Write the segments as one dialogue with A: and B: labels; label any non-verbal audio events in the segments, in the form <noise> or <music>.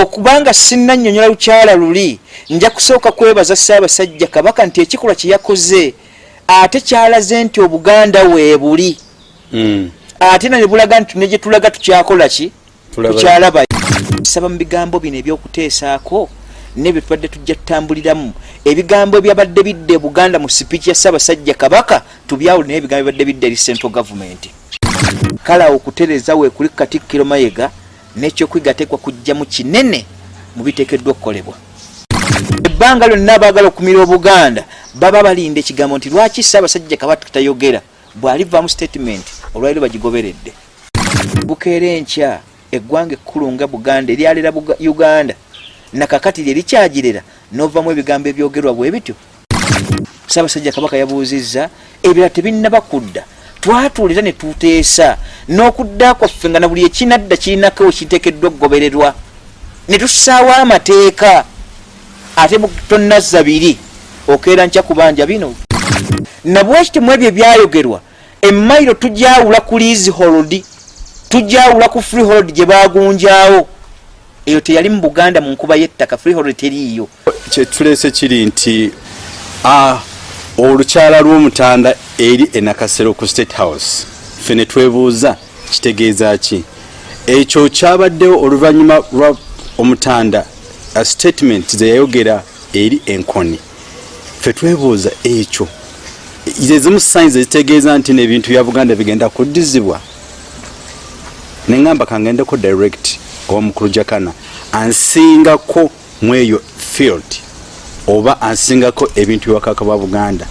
A: okubanga sinnannyonnyola lukyala luli nja kusooka kwebaza ssaabasajja kabaka nti ekikolwa kye yakoze ate kyalaze nti obuganda weebuli
B: Mm.
A: ate na ne bulaga nti ne gye tulaga tukyakola ki?
B: Tulaba-
A: tukyalaba. Saba mu bigambo bino ebyokuteesaako ne bye tubadde tujja tutambuliramu. Ebigambo ebyabadde bidde buganda mu sipiiki ya ssaabasajja kabaka tubyawule naye ebigambo ebibadde bidde eri central government. Kale awo okutereeza weekuli katikkiro mayega n'ekyokuyiga teekwa kujjamu kinene mu biteekeddwa okukolebwa. Ebbanga lyonna abaagala okumira obuganda baba balinda ekigambo nti lwaki ssaabasajja kabaka tayogera? bw'alivaamu statement olwaliro bagigoberedde. Bukeera enkya eggwanga ekkulu nga buganda eryalera uganda nakakati lye likyagirera n'ovaamu ebigambo ebyogerwa bwe bityo. Ssaabasajja kabaka yabuuzizza ebirala tebinnaba kudda twatuulira ne tuteesa n'okudda kwaffe nga na buli ekinadda kirinako ekiteekeddwa okugobererwa. Ne tussaawo amateeka ate tonnazza biri okeera nkya kubanja bino. Nabwekiti mu ebyo ebyayogerwa emmairo tujawula ku lease hold tujawula ku free hold gye bagunjawo eyo teyali mu buganda mu nkuba y'ettaka free hold teriiyo.
B: Kyetuleese kiri nti ah, olukyala lw'omutanda eri enakasero ku state house. Ffe ne twebuuza kitegeeza ki? Ekyo kyabaddewo oluvannyuma lwa omutanda a statement ze yayogera eri enkoni. Ffe twebuuza ekyo. Zezimu signs ezitegeeza nti nebintu bya buganda bigenda kuddizibwa. Neŋŋamba kangendeko direct owamukulu jakana ansingako mweyo field oba ansingako ebintu byewakaka bwa buganda.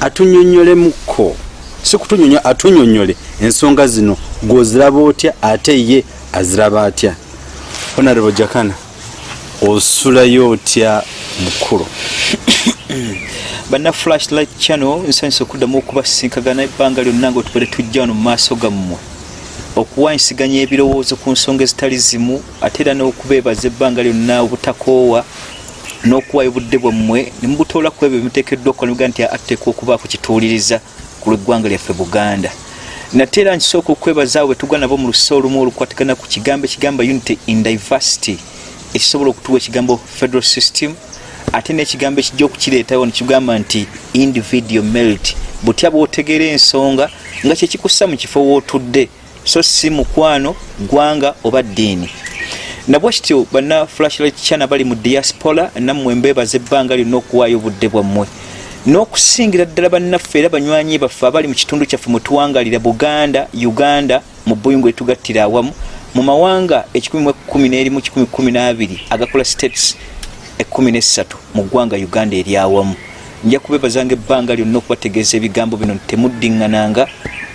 B: Atunyonyolemuko si kutunyonyo atunyonyole ensonga zino gwoziraba otya ate ye aziraba atya? Honorable jakana osulayo otya mukulu <coughs>
A: banna flashlight channel nsanyusa okuddamu okubasinkagana ebbanga lyonna nga otubadde tujja wano mu maaso gammwe. Okuwanyisiganya ebirowoozo ku nsonga ezitali zimu ate era n'okubeebaza ebbanga lyonna obutakoowa n'okuwayo obudde bwammwe ne mubutoola ku ebyo bimuteekeddwa okukola nimugaa nti ateekwa okubaako kituuliriza ku lw'eggwanga lyaffe buganda. Nate era nkisooka okwebaza abo betugwa nabo mu lusa olumu olukwatagana ku kigambo ekigamba unity in diversity ekisobola okutuwa ekigambo federal system ate n'ekigambo ekijja okukireetawo nekigamba nti individual merit. Butya bw'otegeera ensonga nga kyekikussa mu kifo wootudde so si mukwano gwanga oba ddiini nabwe kityo banna flashlight chana bali mu diaspora nammwe mbeebaza ebbanga lyonna okuwaayo obudde bwammwe. N'okusingira ddala bannaffe era banywanyi baffe abali mu kitundu kyaffe mwe tuwangalira buganda uganda mu buyungu etugattira awamu mu mawanga n'abiri agakola states ekkumi n'essatu mu ggwanga uganda eryawamu nja kubeebazanga ebbanga lyonna okubategeeza ebigambo bino temuddiŋŋananga.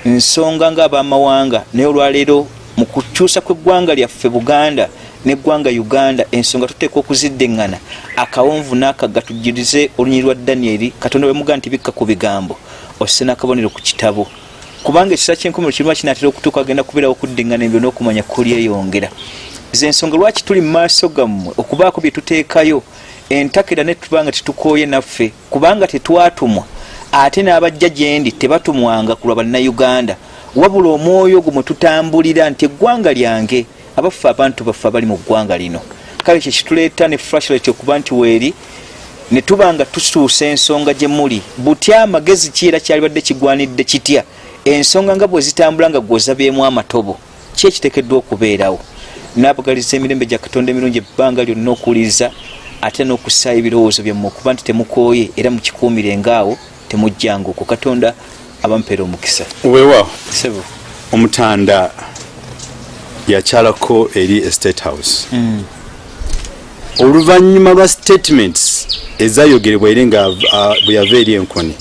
A: Nsonga ng'abamawanga naye olwaleero mu kukyusa kw'eggwanga lyaffe buganda neggwanga uganda ensonga tuteekwa okuziddeŋŋana akawonvu n'akaga tujjirize olunyi lwa danyeri katonda bwemuga nti bikka ku bigambo osse n'akabonero ku kitabo. Kubanga ekisa kyenkomero kirima kinaatera okutuuka agenda kubeerawo okuddiŋŋana ebyo n'okumanya kulyeyongera ze ensonga lwaki tuli mu maaso gammwe okubaako bye tuteekayo? Entakera ne tubanga tetukooye naffe kubanga tetwatumwa. Ate n'abajja gye ndi tebatumwanga ku lwa bannayuganda. Wabula omwoyo ogwo mwe tutambulira nti eggwanga lyange abaffe abantu baffe abali mu ggwanga lino. Kale kye kituleeta ne flashlight okuba nti weeri ne tuba nga tusuusa ensonga gye muli. Butya amagezi ki era kyalibadde kigwanidde kitya? Ensonga nga bwe zitambula nga gwozabyemu amatobo ki ekiteekeddwa okubeerawo? Naabagaliza emirembe gya katonda emirungi ebbanga lyonna okuwuliriza ate n'okussaayo ebirowoozo byammwe okuba nti temukooye era mukikuumirengaawo temujjanga okwo katonda abampeera omukisa.
B: Weewaawo. Omutanda yakyalako eri estate house. Oluvannyuma lwa statements ezayogerebwa eri nga ah, bwe yava eri enkoni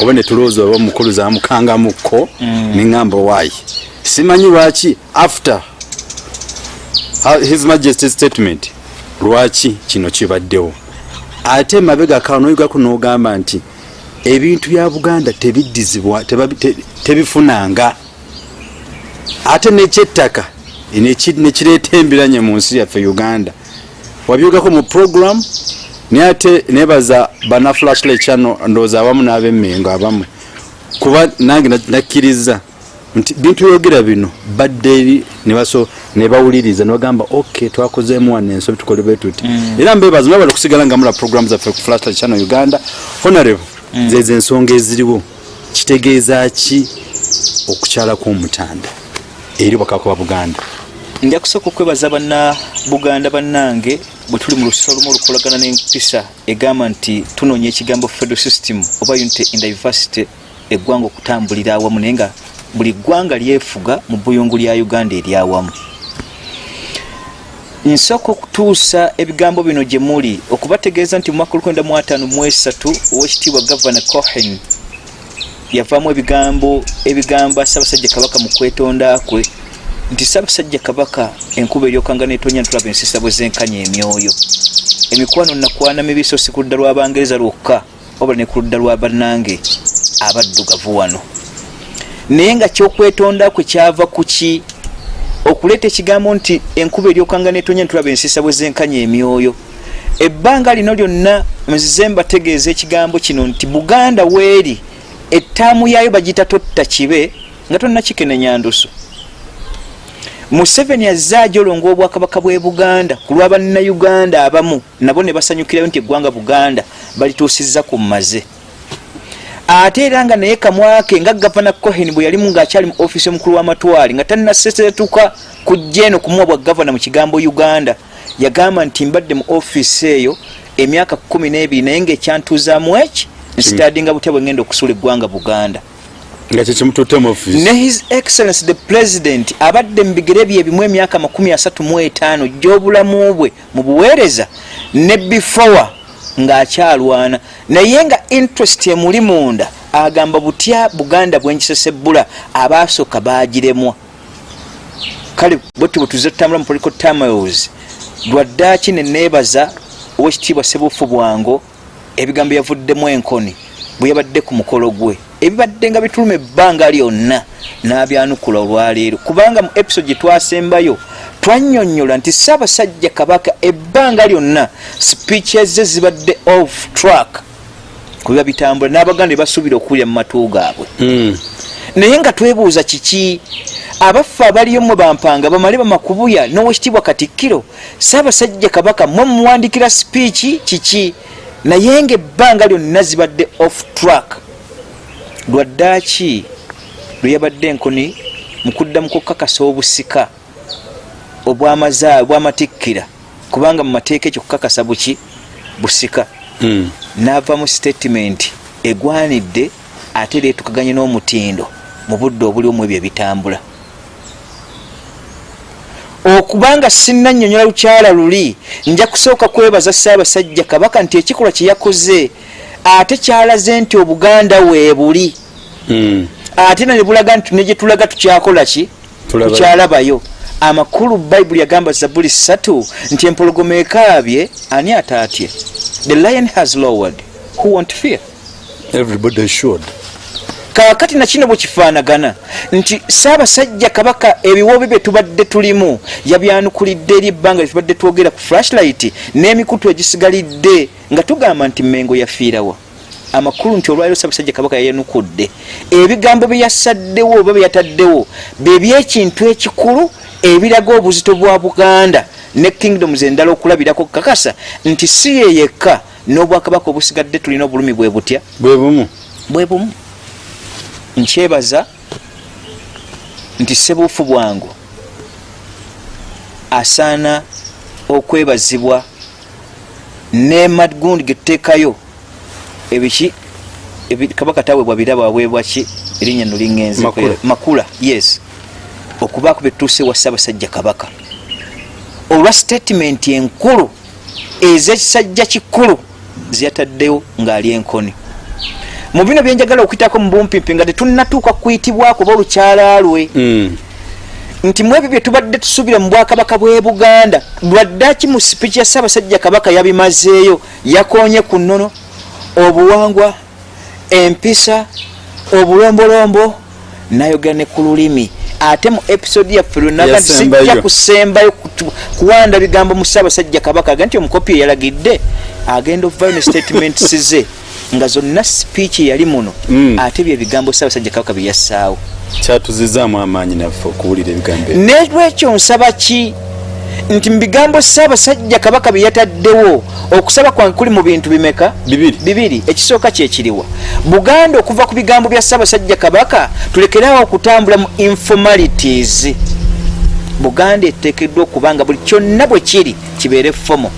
B: oba netulowooza oba mukulu zamukangamukko neŋŋamba waayi simanyi lwaki after ah, his majesty statement lwaki kino kibaddewo? Ate mabega kanoyigako n'ogamba nti ebintu bya buganda tebiddizibwa tebifunanga. Ate nekyettaka nekireeta embiranye mu nsi yaffe uganda? Wabyogako mu program naye ate nebaza bana flashlight channel ndowooza abamu n'abemmengo abamwe kuba nange na- nakkiriza nti bintu yogera bino badde eri nebaso nebawuliriza nebagamba ok twakozeemu wano ensobi tukole bwe tuti. Era mbebaza mwebala okusigala nga mula program zaffe ku flash channel uganda honorable zezo ensonga eziriwo kitegeeza ki okukyala kw'omutanda eri bwakakuba buganda
A: nja kusooka okwebaza banna buganda bannange bwe tuli mu lusiso olumu olukolagana n'empisa egamba nti tunoonya ekigambo federal system oba unity in diversity eggwanga okutambulira awamu naye nga buli ggwanga lyefuga mu buyungu lya uganda eryawamu nsooka okutuusa ebigambo bino gye muli okubategeeza nti mu mwaka 1953 owekitiibwa gavana cohen yavaamu ebigambo ebigamba ssaabasajja kabaka mu kwetonda kwe nti ssaabasajja kabaka enkuba eryokanga netonya ntulaba ensisa bwe zenkanya emyoyo. Emikwano nakwana mibiso si ku ludda lw'abangereza lwokka wabula ne ku ludda lwa bannange abaddugavu wano. Naye nga kyokwetonda kwe kyava ku ki? Okuleeta ekigambo nti enkuba eryokanga netonya ntulaba ensisa bwe zenkanya emyoyo. Ebbanga lino lyonna nzize mbategeeza ekigambo kino nti buganda weeri ettaamu yaayo bagiyita totta kibe nga tonna kikenenya ndusu museveni azze ajolonga obwakabaka bwe buganda ku lwa bannayuganda abamu nabo ne basanyukirayo nti eggwanga buganda balituusizza ku mmaze. Ate era nga naye kamwake nga gavana cohen bwe yalimu ngaakyali mu ofiisi omukulu w'amatwale nga tannasesetuka kujja eno kumuwa bwa gavana mu kigambo uganda yagamba nti mbadde mu ofiisi eyo emyaka kumi n'ebiri naye ngaekyantuuzaamu eki nsitadinga butya bwe ngenda okusula eggwanga buganda
B: nga kyekimututte mu offisi
A: ne his excellence the president abadde mu bigere bye ebimu emyaka 35 gy'obulamu bwe mu buweereza ne before ng'akyalwana. Naye nga interest emuli munda agamba butya buganda bwenkisesebbula abaasooka bagiremwa kale bwetu bwe tuze tutambula mu political tamiles lwaddaaki neneebaza owekitiibwa sebuufu bwango ebigambo yavuddemu enkoni bwe yabadde ku mukolo gwe ebibadde nga bituluma ebbanga lyonna n'abyanukula olwaleero. Kubanga mu episode gye twasembayo twannyonnyola nti ssaabasajja kabaka ebbanga lyonna speeches ze zibadde off track kubiba bitambula n'abaganda basuubira okuwulira mu matu gaabwe.
B: Mm.
A: naye nga twebuuza kiki? Abaffe abaliyo mwe bampanga bamale bamakubuya n'owekitiibwa katikkiro saabasajja kabaka mwe muwandikira sipiiki kiki? Naye nga ebbanga lyonna zibadde off track lwaddaaki lwe yabadde enkoni mu kuddamu kukakasa obusika obwamazaala bwamatikkira kubanga mu mateeka ekyo kukakasa buki? Busika.
B: Mm.
A: n'ava mu statement egwanidde ate era etukaganye n'omutindo mu budde obulimu ebyo ebitambula. Okubanga sinnannyonnyola lukyala luli nja kusooka kwebaza ssaabasajja kabaka nti ekikolwa kye yakoze ate kyalaze nti obuganda weebuli
B: Mm.
A: ate na nebulaga nti ne gye tulaga tukyakola ki? Tukyalabayo. Amakulu bayibuli yagamba zabuli ssatu nti empologoma ekaabye ani ataatye the lion has lowered. Who won't fear?
B: Everybody should
A: kaakati nakino bwe kifaanagana nti saabasajja kabaka ebiwoobe bye tubadde tulimu yabyanukulidde eri ebbanga lyetubadde twogera ku flashlight n'emikutu egisigalidde nga tugamba nti mengo yafiirawa amakulu nti olwaliro saabasajja kabaka yayanukudde. Ebigambo bye yasaddewo oba bye yataddewo byebyekintu ekikulu ebiraga obuzito bwa buganda ne kingdoms endala okulabirako kakasa nti si ye yekka n'obwakabaka obusigadde tulina obulumi bwe butya?
B: Bwe bumu.
A: Bwe bumu nkyebaza nti sebuufu bwangu asaana okwebazibwa ne magundi getuteekayo ebiki? Ebi- kabaka taweebwa birabo aweebwa ki? Erinnya no liŋŋenze
B: Makula.
A: yes. Okubaako betutuuse wa ssaabasajja kabaka. Olwa statement enkulu ez'ekisajja kikulu zeyataddewo ng'ali enkoni mu bino byenjagala okuyitako mu bumpimpi nga tetunnatuuka kuyitibwako oba olukyala lwe.
B: Mm.
A: nti mu ebyo bye tubadde tusuubira mu bwakabaka bw'e buganda lwaddaki mu sipiiki ya ssaabasajja kabaka yabimazeeyo yakoonye ku nnono? Obuwangwa empisa obulombolombo nayogera ne ku lulimi. Ate mu episode yaffe lwenaga nti sijja kusembayo kuwanda bigambo mu ssaabasajja kabaka aga nti omukopi eyalagidde agenda okuvayo ne statements ze nga zonna sipiiki yali muno
B: Mm.
A: ate bye bigambo ssaabasajja kabaka bye yassaawo.
B: Kyatuzizaamu amaanyi naffe okuwulira ebigambo
A: nelwekyo nsaba ki? Nti mu bigambo saabasajja kabaka bye yataddewo okusaba kwange kuli mu bintu bimeka?
B: Bibiri.
A: Ekisooka kyekiriwa buganda okuva ku bigambo bya saabasajja kabaka tulekerawo okutambula mu informalities. Buganda eteekeddwa okuba nga buli kyonna bwe kiri kibeere fomo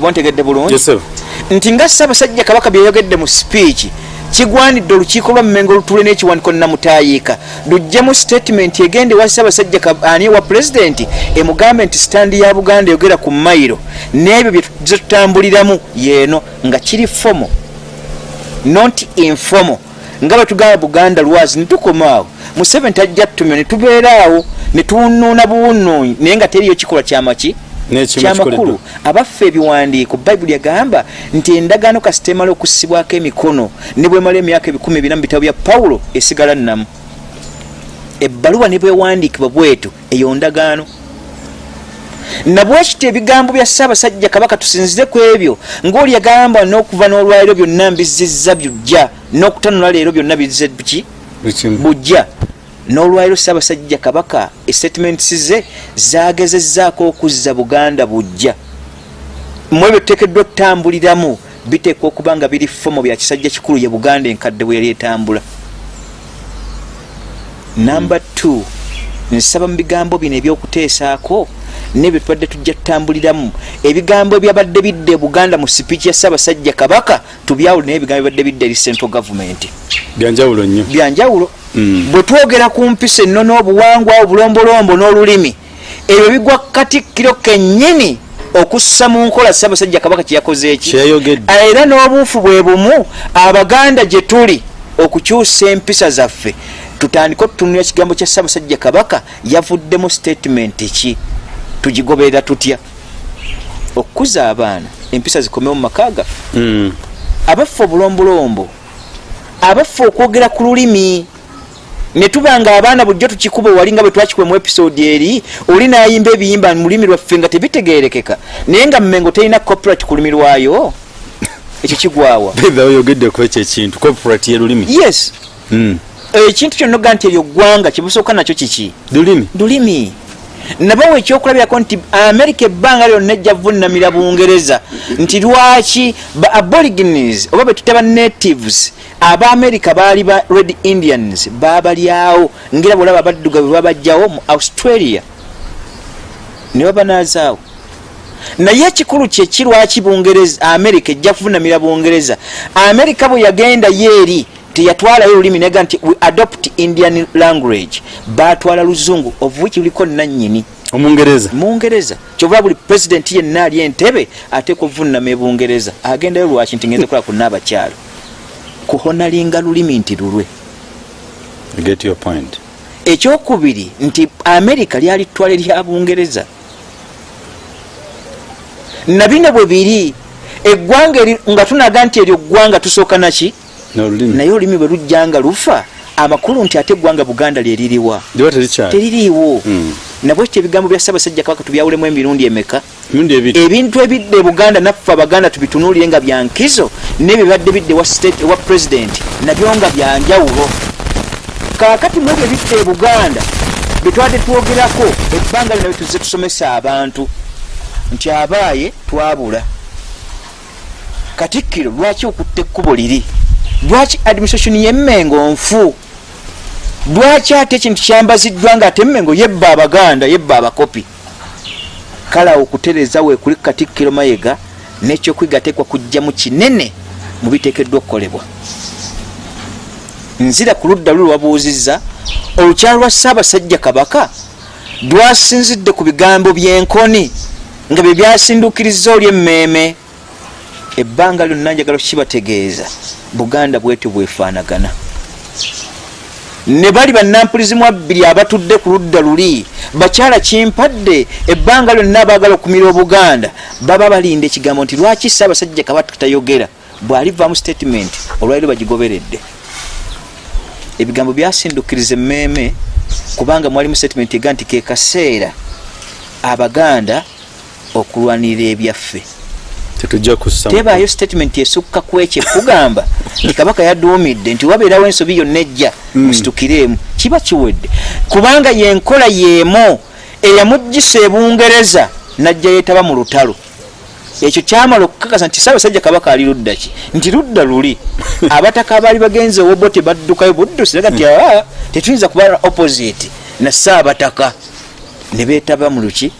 A: oba ntegedde bulungi nti nga saabasajja kabaka byeyogedde mu sipiiki kigwanidde olukiiko lwa mmengo lutule n'ekiwaniko namutayiika. Luggyemu statement egende wa saabasajja Kab- ani wa pulezidenti emugambe nti sitandi ya buganda eyogera ku mayiro. N'ebyo bye tuzze tutambuliramu yeeno nga kiri fomo not informo nga bwe tugamba buganda lwazi netukomaawo museveni tajja tutumya netubeeraawo netuwunuuna buwunuunyi naye nga teriyo kikolwa kyamaki kyamakulu abaffe ebiwandiiko bayibuli yagamba nti endagaano kasita emala okussibwako emikono ne bwemala emyaka ebikumi bina mu bitabo bya pawulo esigala nnamu. Ebbaluwa ne bwewandiikibwa bwetu eyo ndagaano. Nabwekiti ebigambo bya ssaabasajja kabaka tusinzire ku ebyo ngaoli yagamba n'okuva n'olwaliro byonna mbizizza byujja n'okutanula leero byonna bizze ki
B: Buli kimu.
A: bujja n'olwaliro ssaabasajja kabaka estatements ze zagezezzaako okuzza buganda bujja mu ebyo tuteekeddwa okutambuliramu biteekwa okuba nga biri fomo bya kisajja kikulu ye buganda enkadde bwe yali etambula. Namba 2 nsaba mu bigambo bino ebyokuteesaako nebyo tubadde tujja tutambuliramu ebigambo ebyabadde bidde buganda mu sipiiki ya ssaabasajja kabaka tubyawule naye ebigambo ebibadde bidde eri central government.
B: Byanjawulo nnyo.
A: Byanjawulo. Bwe twogera ku mpisa ennono obuwangwa obulombolombo n'olulimi ebyo bigwa katikkiro kennyini okussa mu nkola ssaabasajja kabaka kyeyakoze eki.
B: Kyeyayogedde
A: era n'obuufu bwe bumu abaganda gye tuli okukyusa empisa zaffe tutandike otutunulira kigambo kya ssaabasajja kabaka yavuddemu statement ki tugigoberera tutya? Okukuza abaana empisa zikomewo mu maka gaffe
B: Mm.
A: abaffe obulombolombo abaffe okwogera ku lulimi ne tuba nga abaana bulijjo tukikuba wali nga bwe twakikuba mu episode eri oli nayimba ebiyimba mu lulimi lwaffe nga tebitegerekeka naye nga mmengo terina copyright ku lulimi lwayo <laughs> ekyo kigwawa.
B: Beetha oyogedde ku ekyo ekintu corporate y'elulimi
A: yes.
B: Mm.
A: ekintu kyonna oga nti eryo ggwanga kyebusooka nakyo kiki?
B: Lulimi?
A: Lulimi nabawo ekyokulabirako nti amerika ebbanga lyonna ejja vunamira bungereza nti lwaki ba aborigines oba betutaba natives abaamerika baali ba red indians babalyawo ngera bwolaba abaddugavu babajjawo mu australia. Ne babanazaawo. Naye ekikulu kyeki lwaki bungereza amerika ejja kuvunamira bungereza? Amerika bwe yagenda yeeri teyatwalayo olulimi nega nti we adopt indian language batwala luzungu of which luliko nannyini
B: omungereza.
A: Mungereza. Kyova buli pulezidenti yenna ali entebe ateeka ovunama ebungereza agendayo lwaki nti ngenze kola kuna abakyalo kuhonalinga lulimi nti lulwe. Ekyokubiri nti amerika lyalitwala erya bungereza. Nabino bwe biri eggwanga nga tunaga nti eryo ggwanga tusooka naki naye olulimi bwe lujjanga lufa amakulu nti ate eggwanga buganda lyeririwa teririiwo.
B: Mm.
A: nabwekyo ebigambo bya ssaabasajja kabaka tubyawulemu emirundi emeka? Ebintu ebidde buganda naffe abaganda tubitunuulire nga byankizo nebibadde bidde ewa state- ewa pulezidenti nabyo nga byanjawulo kaakati mu ebyo ebidde e buganda byetwadde twogerako ebbanga lino byetuze tusomesa abantu nti abaaye twabula. Katikkiro lwaki okutta ekkubo liri lwaki administration yemmengo nfu? Lwaki ate ekintu kyambaziddwa nga ate emmengo yebba abaganda yebba abakopi? Kale awo okutereeza weekuli katikkiro mayega nekyokwiga tekwa kujjamu kinene mu biteekeddwa okukolebwa. Nzira ku ludda luli lwabuuzizza olukyalo lwa ssaabasajja kabaka lwasinzidde ku bigambo by'enkoni nga bye byasindukiriza oli emmeeme ebbanga lyonna njagala kibategeeza buganda bwetyo bwefaanagana. Ne bali bannampulizimu abbiri abatudde ku ludda luli bakyala kimpadde ebbanga lyonna abaagala okumira obuganda. Baba balinda ekigambo nti lwaki ssaabasajja kabaka tayogera? Bw'alivaamu statement olwaliro bagigoberedde. Ebigambo byasindukiriza emmeeme kubanga mwalimu statement ega nti ke kaseera abaganda okulwanirira ebyaffe
B: tetujja kussa
A: tebaayo statement esukka ku ekyo. Ekugamba <laughs> nti kabaka yaduumidde nti wabeerawo ensobi yonna ejja
B: Mm.
A: musitukiremu kiba kiwedde. Kubanga yenkola yeemu eyamugisa ebungereza najja yeetaba mu lutalo. Ekyo kyamala okukakasa nti saabasajja kabaka ali ludda ki? Nti ludda luli. <laughs> Abataka abaali bagenze owobo tebaddukayo buddusiraga nti aa tetuyinza kuba opposite na saabataka. Ne beetaba mu luki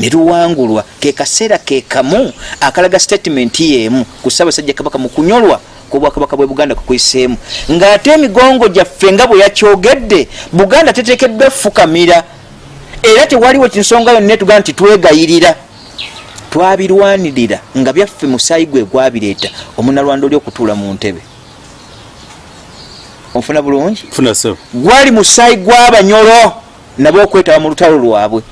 A: ne luwangulwa ke kaseera ke kamu akalaga statement yeemu ku ssaabasajja kabaka mu kunyolwa kwobwakabaka bwe buganda kukwiseemu ng'ate emigongo gyaffe nga bwe yakyogedde buganda teteekeddwa efukamira era tewaliwo kinsonga yonna etugamba nti twegayirira. Twabirwanirira nga byaffe musaayi gwe gwabireeta. Omunalwanda oli okutuula mu ntebe. Onfuna bulungi? Gwali musaayi gw'abanyolo nabo okwetaba mu lutalo lwabwe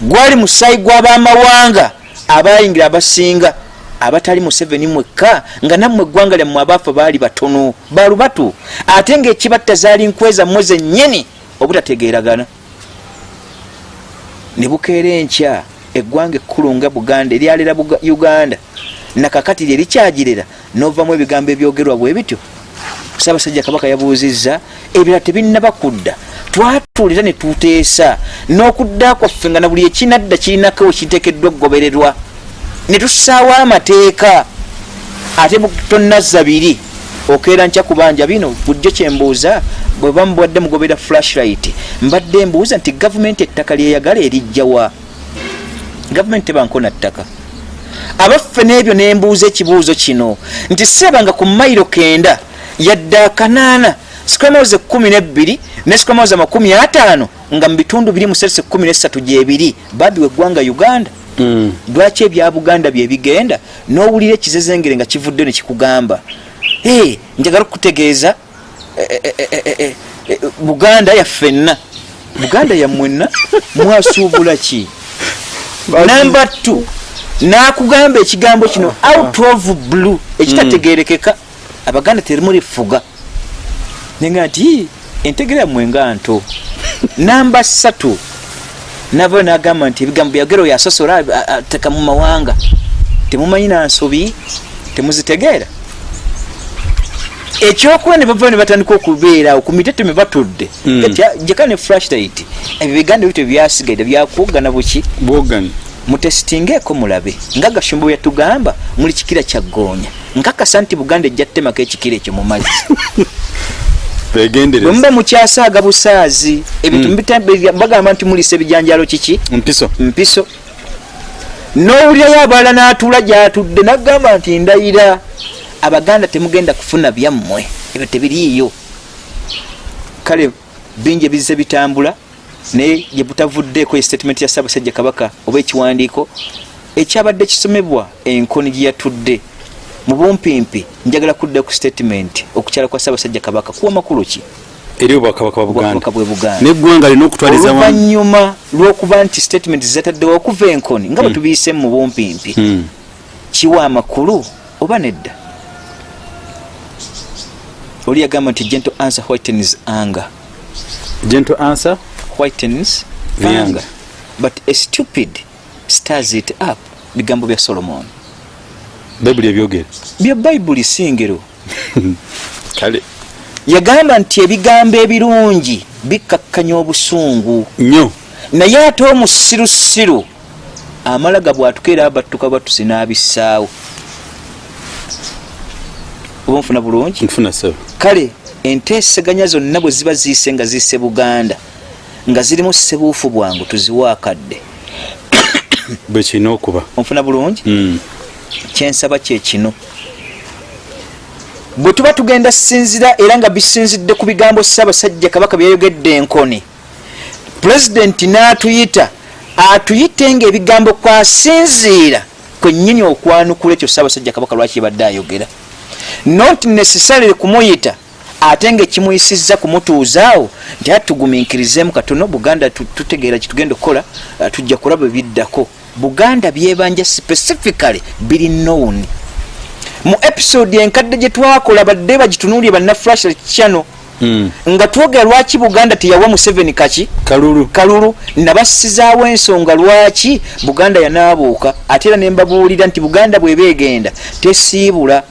A: gwali musaayi gw'abamawanga abayingira abasinga abatali museveni mwekka nga nammwe eggwanga lyammwe abaafa baali batono balubatu ate ngaekibatta zaali nkweza mmwe zennyini obutategeeragana. Ne bukeera enkya eggwanga ekkulu nga buganda eryalera uganda. Nakakati lye likyagirera novamu ebigambo ebyogerwa bwe bityo ssaabasajja kabaka yabuuzizza ebirala tebinnaba kudda twatuulira ne tuteesa n'okudda kwaffe nga na buli ekinadda kirinako kiteekeddwa okugobererwa. Ne tussaawo amateeka ate tonnazza biri okeera nkya kubanja bino bulijjo kyembuuza bwe bamubwadde mugobera flashlight mbadde mbuuza nti gavumenti ettaka lyeyagala erijjawa gavumenti tebankona ttaka. Abaffe n'ebyo nembuuza ekibuuzo kino nti seebanga ku mayiro kenda yadde akanaana. Squamoze kumi nebbiri ne squamoze makumi ataano nga mu bitundu biri muserese kumi nesatu gyebiri. Babiwa eggwanga uganda.
B: Mm.
A: lwaki ebya buganda byebigenda n'owulira ekizezengere nga kivudde ne kikugamba. Hey, njagala okukutegeeza eh, eh, eh, eh, eh, eh, buganda yaffenna buganda yammwenna <laughs> mwasuubula ki? Namba t nakugamba ekigambo kino out of blue ekitategerekeka abaganda terimulifuga nenga nti entegera yammwe nga nto. <laughs> Namba satu navayo nagamba nti ebigambo byagero yasosola ateka mu mawanga. Temumanyi nansobi temuzitegeera. Ekyokuba ne bavayo ne batandika okubeerawo ku mitete me batudde.
B: Mm.
A: jeka ne flashlight ebyo biganda bityo byasigaire byakuggana buki
B: bwogani.
A: Mutesitingeeko mulabe nga gashumba bwe yatugamba muli kikira kyagoonya nkakasa nti buganda ejja tutemako ekikira ekyo mu mazzi. <laughs> Bwe muba mukyasaaga busaazi ebintu
B: Mm.
A: mbita- bagamba nti mulisa ebijanjalo kiki?
B: Mpiso.
A: Mpiso. N'owulirayo abalala n'atuula gyatudde nagamba nti ndayira abaganda temugenda kufuna byammwe ebyo tebiriiyo. Kale bingi ebize bitambula naye gye butavuddeeko estatement ya ssaabasajja kabaka oba ekiwandiiko ekyabadde kisomebwa enkoni gye yatudde mu bumpimpi njagala kudda ku statement okukyala kwa ssaabasajja kabaka. Kuwa makulu ki?
B: Eri obwakabaka
A: bwe buganda.
B: Neggwanga lina okutwaliza wamu
A: oluvanyuma lwokuba nti statement zataddewo okuva enkoni nga bwe
B: Mm.
A: tubiise mu bumpimpi
B: Mm.
A: kiwa amakulu oba nedda? Oli yagamba nti gentle answer whitens anger.
B: Gentle answer?
A: Whitens anger. But a stupid stars it up bigambo bya solomon
B: bayibuli ebyogera
A: bya bayibuli singero. <laughs>
B: Kale.
A: Yagamba nti ebigambo ebirungi bikkakkanya obusungu.
B: Nnyo.
A: Naye ate omusirusiru amalaga bwatukeera abattuka batusi n'abissaawo. Oba nfuna bulungi?
B: Nfuna sebo
A: kale enteeseganya zonna bwe ziba ziise nga ziise buganda nga zirimu sebuufu bwangu tuziwa akadde
B: bwe kirina okuba.
A: Onfuna bulungi?
B: Mm.
A: Kyensaba kyekino bwe tuba tugenda sinzira era nga bisinzidde ku bigambo ssaabasajja kabaka byayogedde enkoni pulezidenti n'atuyita atuyite ngaebigambo kwasinziira kwennyini okwanukula ekyo ssaabasajja kabaka lwaki yabadde ayogera. Not necessarily kumuyita ate ngaekimuyisizza kumutuuzaawo nti ate tugumiikirizemu katono buganda tu- tutegeera kitugenda okukola ah, tujja kulaba ebiddako buganda byebanja specifically biri known mu episode enkadde gye twakola badde bagitunuulye banna flash channel.
B: Mm.
A: nga twogera lwaki buganda teyawa museveni kaki?
B: Kalulu.
A: Kalulu. Nabasizaawo ensonga lwaki buganda yanaabuuka? Ate era nembabuulira nti buganda bweba egenda tesiibula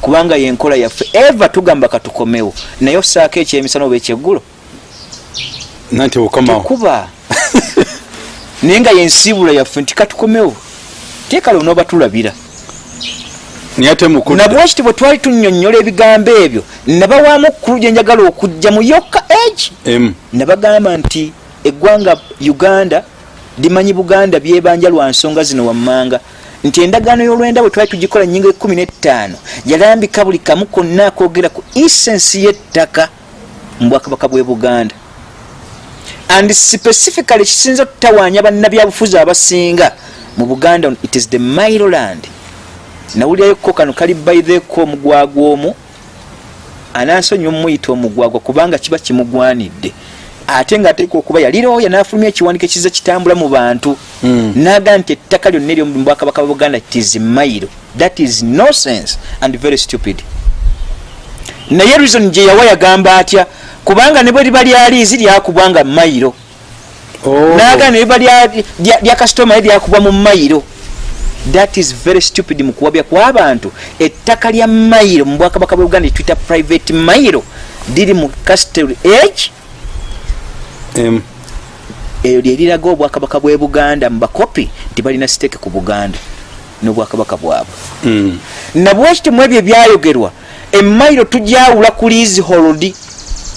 A: kubanga yenkola yaffe. Eva tugamba katukomewo naye osaako ekyemisana oba ekyeggulo? Tekuba. <laughs> Naye nga yensiibula yaffe nti katukomewo teekale onooba tulabira. Nabwekiti bwe twali tunnyonnyola ebigambo ebyo nabawaamu kkulu gye njagala okujja mu yokka egi nabagamba nti eggwanga uganda limanyi buganda byebanja lwa nsonga zino wammanga nti endagaano y'olwenda bwe twali tugikola nyingo ekumi n'ettaano yalambika buli kamu konna akoogera ku isensi y'ettaka mu bwakabaka bw'e buganda. And specifically kisinza okutawaanya bannabyabufuzi abasinga mu buganda it is the miloland nawulirayokko kano kali baitheko omugwagwa omu anansonyi omuyita omugwagwa kubanga kiba kimugwanidde ate nga ateeka okuba yalirooya nafulumya ekiwandiiko ekiza kitambula mu bantu.
B: Mm.
A: naga nti ettaka lyonna eryo mu bwakabaka bwa buganda tis mailo that is nonsense and very stupid. Naye reason gye yawa yagamba atya kubanga ne bwe liba lyaliizi lyakubwanga mailo
B: Oh.
A: naga ne liba lya- kasitoma lyakubwa mu mailo that is very stupid mu kuwabya kw'abantu ettaka lya mailo mu bwakabaka bwa uganda etwita private mailo liri mu castle age Eyo lyeriraga obwakabaka bw'e buganda mu bakopi nti balina siteeke ku buganda n'obwakabaka bwabwe.
B: Mm.
A: nabwekiti mu ebyo ebyayogerwa emailo tujawula ku lease hold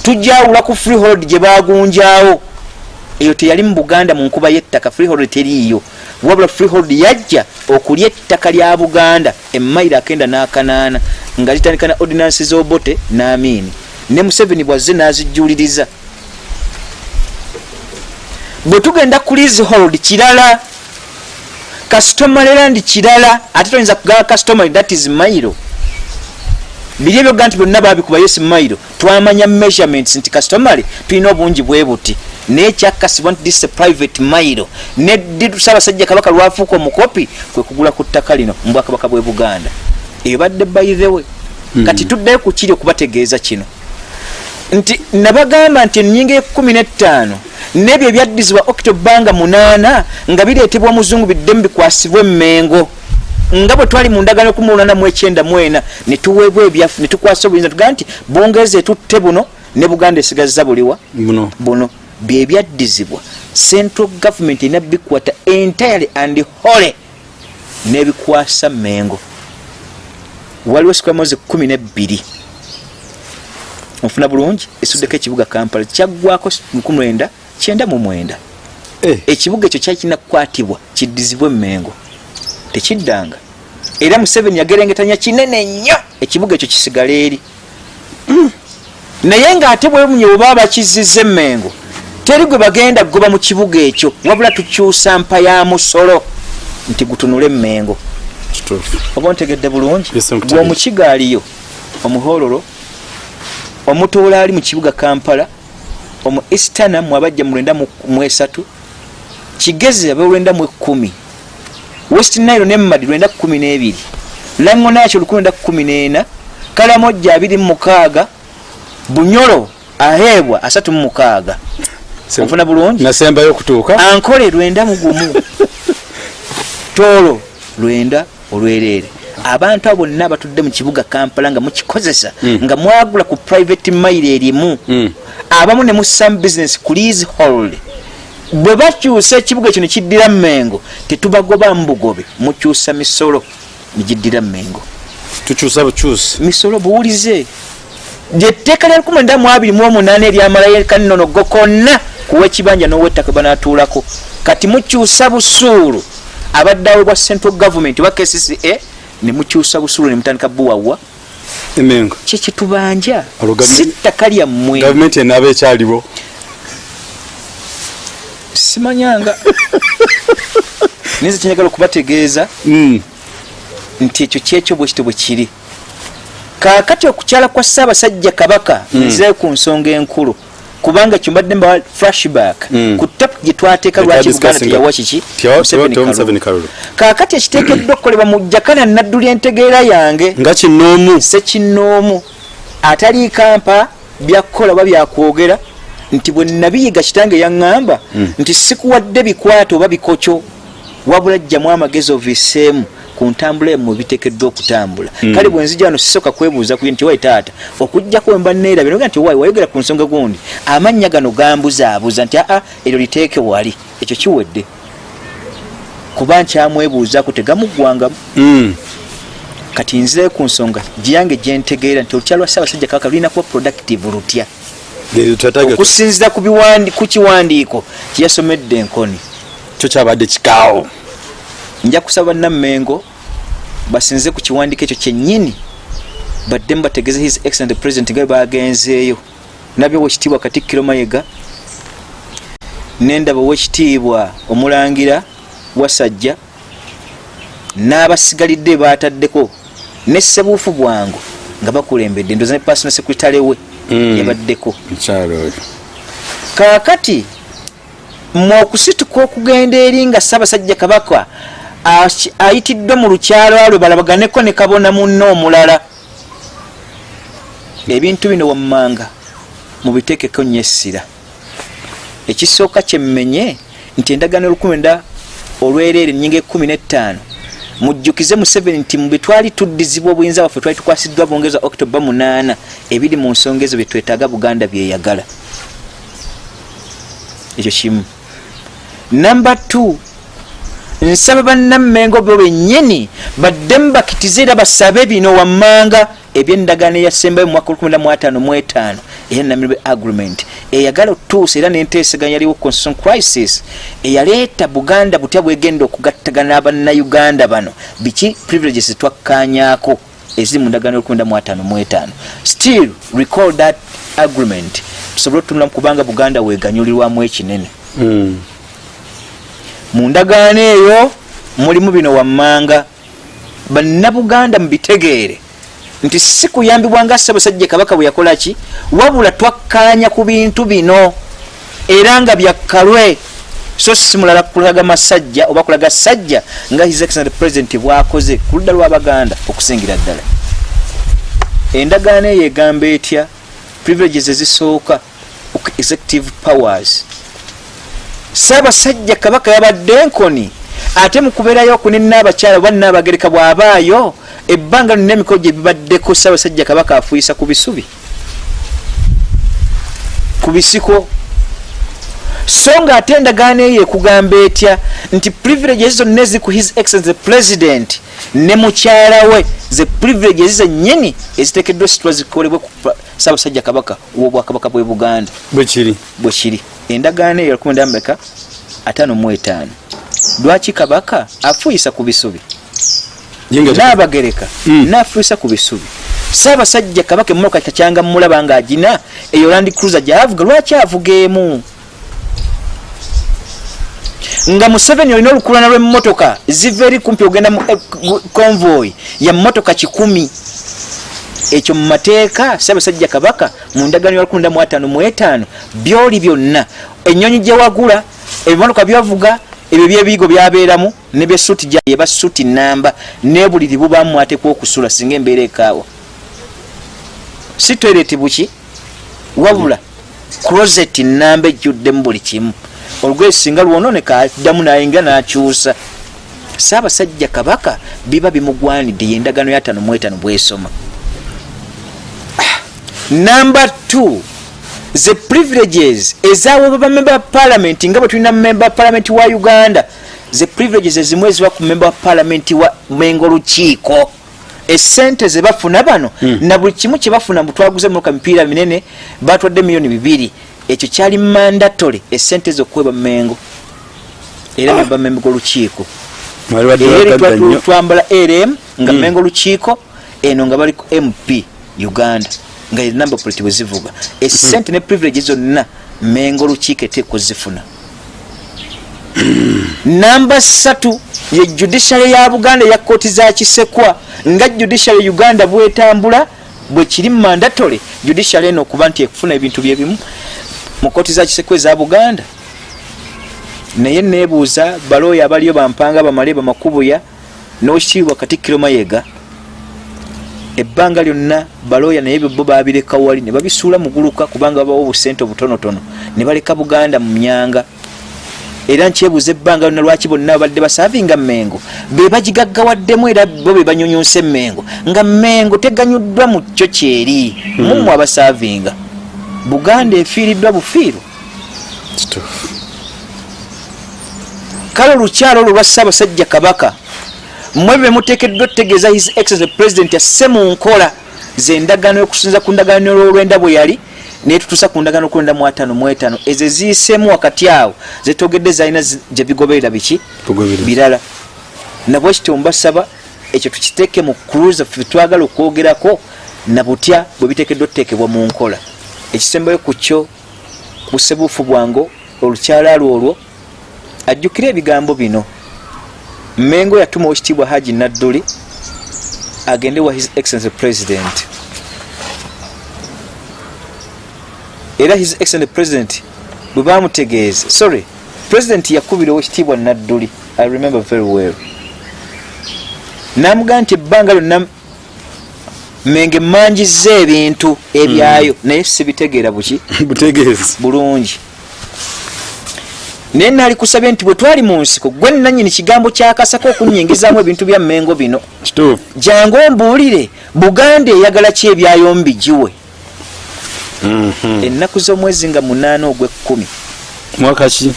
A: tujawula ku free hold gye bagunjawo eyo teyali mu buganda mu nkuba y'ettaka free hold teriiyo. Wabula free hold yajja okulya ettaka lya buganda emailo akenda n'akanaana nga litandika na ordinance z'obote n'amiini. Ne museveni bwazze n'azijjuliriza bwe tugenda ku lease hold kirala kasitomalerandi kirala ate toyinza kugaba kastomary that is mailo. Biri ebyoga nti byonna babikuba yes mailo. Twamanya measurements nti kastomary tulina obungi bwe buti. Naye kyakasibwa nti this private mailo. Ne ddi ssaabasajja kabaka lwafuuka omukopi kwe kugula ku ttaka lino mu bwakabaka bwe buganda? Eyo badde bayirewe kati tuddeyo ku kiri okubategeeza kino nti nabagamba nti enyinga ekumi n'ettaano n'ebyo ebyaddizibwa okitobanga munaana nga bireetebwa muzungu biddemu bikwasibwa emmengo. Nga bwe twali mu ndagano ekumi lunaana mu ekyenda mu ena ne tuweebwa ebyafu ne tukwasa obuyinza tugaa nti bungereza etutte buno ne buganda esigazza buliwa
B: buno.
A: Byebyaddizibwa central government erina bikwata entirely and hole n'ebikwasa mengo waliwo sikwamozi kumi nebbiri onfuna bulungi esuddeko ekibuga kampala kyaggwako 19 kyenda mu mwenda.
B: Eh,
A: ekibuga ekyo kyali kirina kukwatibwa kiddizibwe emmengo. Tekiddanga. Era museveni yagerengetanya kinene nnyo. Ekibuga ekyo kisigala eri. <clears throat> Naye ng'ate bwemunye bweba bakiziza emmengo teri gwe bagenda goba mu kibuga ekyo wabula tukyusa mpa ya musolo nti gutunule emmengo. Oba ontegedde bulungi? Gwe omukiga aliyo omuhololo omutoola ali mu kibuga kampala omu istana mwabajja mu lwenda mu mu esatu kigezi abe lwenda mu ekkumi west nile nemmadi lwenda kumi n'ebiri lango nakyo lukumi lwenda kumi n'ena kalamojja abiri mu mukaaga bunyolo aheebwa asatu mu mukaaga. Onfuna bulungi?
B: nasembayo okutuuka
A: ankole lwenda mugumu <laughs> toolo lwenda olwereere abantu abo bonna abatudde mu kibuga kampala nga mukikozesa
B: Mm.
A: nga mwagula ku private mail erimu.
B: Mm.
A: abamu ne musamu business ku lease hold. Bwe bakyusa ekibuga ekyo ne kiddira mmengo tetubagobamu bugobe mukyusa misolo negiddira mmengo.
B: Tukyusa bukyusi
A: misolo buwulize. Lyetteeka lya 1928 eryamalayo kannonogo konna kuwa ekibanja n'owettaka banatuulako kati mukyusa busuulu abadde aweebwa central government oba kcca ne mukyusa busuulu ne mutandika buwawa
B: emengo
A: kyekitubanja si ttaka lyammwe.
B: Gavumenti enaaba ekyaliwo.
A: Simanyanga. Naye <laughs> nze kyenjagala okubategeeza
B: Mm.
A: nti ekyo kyekyo bwekityo bwe kiri. Kaakati okukyala kwa ssaabasajja kabaka
B: Mm.
A: nzirayo ku nsonga enkulu kubanga ekyo mbadde mbawa flashback
B: Mm.
A: ku tapu gye twateeka lwaki buganda teyawa kiki kaakati ekiteekeddwa okukolebwa mu jakana nadduli entegeera yange
B: nga kinoomu
A: sekinoomu atali kampa byakukola oba byakwogera nti bwe nabiyiga kitange yaŋŋamba nti sikuwadde bikwata oba bikokyo wabula jjamu amagezi oviseemu ku ntambula emu biteekeddwa okutambula kale bwe nzija wano sisooka kwebuuza ku nti wai taata okujjako wemba neerabye noga nti wai wayogera ku nsonga gundi. Amannya gano gambuzaabuuza nti aa eryo liteeke wali ekyo kiwedde. Kuba nkyamwebuuzaku tegamuggwangamu
B: Mm.
A: kati nzirayo ku nsonga gyange gyentegeera nti olutya lwa ssaabasajja kabaka lulina kuba productive lutya. Okusinzira ku kiwandiiko kyeyasomedde enkoni.
B: Kyo kyabadde kikaawo.
A: Nja kusaba nammengo basinze ku kiwandiiko ekyo kyennyini baddemu bategeeze his excellent president nga bagenzeeyo. Nabyo owekitiibwa katikkiro mayega nendaba owekitiibwa omulangira wasajja n'abasigalidde bataddeko ne ssebuufu bwangu nga bakulembedde ndoza ne personal secretary we
B: Mm.
A: yabaddeko. Kaakati mwe okusituka okugenda eri nga ssaabasajja kabaka ayitiddwe mu lukyalo alwe balabaganeko ne kabona munno omulala. Ebintu bino wammanga mubiteekeko nnyo essira. Ekisooka kyemmenye nti endagaano olukumi nda olwereere ennyinga ekkumi n'ettaano mujjukize museveni nti mu betwali tuddizibwa obuyinza bwaffe twali tukwasiddwa bwongeza octoba 8 ebiri mu nsonga ezo byetwetaaga buganda byeyagala ekyo kimu. Namba 2 nsaba bannammengo bo bennyini baddemu bakitize era basabe bino wammanga ebyendagaano eyasembayo mu mwaka 15 eya namirwe agreement eyagala otuusa era nenteeseganya yaliwo constitution crisis eyaleeta buganda butya bwegenda okugattagana abannayuganda bano. Biki? Privileges twakkanyaako eziri mu ndagaano y15 still recall that agreement. Tusobole otunulamu kubanga buganda weganyulirwamu ekinene.
B: Mm.
A: Mu ndagaano eyo mulimu bino wammanga. Bannabuganda mubitegeere nti si kuyambibwa nga ssaabasajja kabaka bwe yakola ki? Wabula twakkaanya ku bintu bino era nga byakkalwe so si mulala kulaga masajja oba kulaga sajja nga his excellent president bwakoze ku ludda lw'abaganda okusingira ddala. Endagaano eyo egamba etya? Privileges ezisooka executive powers saabasajja kabaka yabadde nkoni ate mukubeerayo okunena abakyala oba naabagereka bw'abaayo ebbanga lonna emikolo gye bibaddeko saabasajja kabaka afuuyisa ku bisubi. Ku bisiko. So nga ate endagaano eyo ekugamba etya nti privileges zonna eziri ku his excellence president ne mukyala we ze privileges zennyini eziteekeddwa situla zikolebwe ku saabasajja kabaka w'obwakabaka bwe buganda.
B: Bwe kiri.
A: Bwe kiri endagaano eyo lukumi ndambeka atano mu etaano. Lwaki kabaka afuuyisa ku bisubi? N'abagereka
B: Mm.
A: n'afuuyisa ku bisubi. Saabasajja kabaka emmotoka takyanga mulaba nga agina eyo landi cruiser gyavuga lwaki avuga emu? Nga museveni olina olukulana lw'emmotoka ziva eri kumpi ogenda mu eh, convoy ya mmotoka kikumi ekyo mu mateeka ssaabasajja kabaka mu ndagaano ya 15 byoli byonna ennyonyi gye wagula ebimotoka byavuga ebyo byebiyigo byabeeramu ne byesuti gyeba suti namba nebuliri bubamu atekwa okusula singa embeera ekaawa. Si toileti buki? Wabula closet namba ejjuddemu buli kimu. Olugoye singa lwononeka addamu nayingira nakyusa. Saabasajja kabaka biba bimugwanidde yendagano ya tano mu etaano bwesoma number two the privileges ezaweebwa bamemba ba parliament nga bwe tulina memba wa parliament wa uganda the privileges ezimu eziba ku memba wa parliament wa mengo lukiiko esente zebafuna bano mm. na buli kimu kyebafuna mutwaguze munoka mipiira minene batwadde miliyoni bibiri. Ekyo kyali mandatole esente zokuweba mengo era memba memba golukiiko twambala rm nga
B: Mm.
A: mengo lukiiko eno nga baliko mp uganda nga enamba politi bwe zivuga. Esente ne privilege zonna mengo lukiiko eteekwa zifuna namba satu ye judiciary ya buganda ya kooti za kisekwa nga judiciary uganda bwetambula bwe kiri mandatole judiciary eno okuba nti ekufuna ebintu byebimu mu kooti za kisekwa eza buganda. Naye nebuuza balooya abaliyo bampanga bamale bamakubuya n'okitiibwa katikkiro mayega ebbanga lyonna balooya naye bo babireka wali ne babisuula muguluka kubanga babawo obusente obutonotono ne baleka buganda mu myanga era nkyebuuza ebbanga lyonna lwaki bonna babadde basaavinga mengo be bagigaggawaddemu era bo be banyonyonsa emengo nga mengo teganyuddwa mu kyo kyeri mumwe abasaavinga. Buganda efiiriddwa bufiiru.
B: Kituufu.
A: Kale olukyalo olwo lwa ssaabasajja kabaka mmwe be muteekeddwa otutegeeza his excellence president asse mu nkola zendagaano yokusinza ku ndagaano olwolwenda bwe yali naye tutuusa ku ndagaano okulwenda mu ataano mu etaano. Ezo ziyiseemu wakati awo zetogedde zalina gye bigoberera biki? Birala. Nabwe kityo mbasaba ekyo tukiteeke mu cruise ffe twagala okwogerako nabutya bwe biteekeddwa otuteekebwa mu nkola. Ekisembayo ku kyo busebuufu bwango olukyalaalo olwo ajjukire ebigambo bino mengo yatuma owekitiibwa haji nadduli agende wa his excellence president. Era his excellence president bwe bamutegeeza sorry president yakubira owekitiibwa nadduli i remember very well. Namugaa nti ebbanga lyonna menge manjiza ebintu ebyayo naye sibitegeera buki? <laughs> Bulungi naye naali kusabye nti bwe twali mu nsiko gwe nanyini kigambo kyakasako okunyingizaamu ebintu bya mengo bino. Jangu ombuulire buganda eyagala ki ebyayo mbigiwe ennaku z'omwezi nga munaana ogw'ekkumi
B: mwaka ki?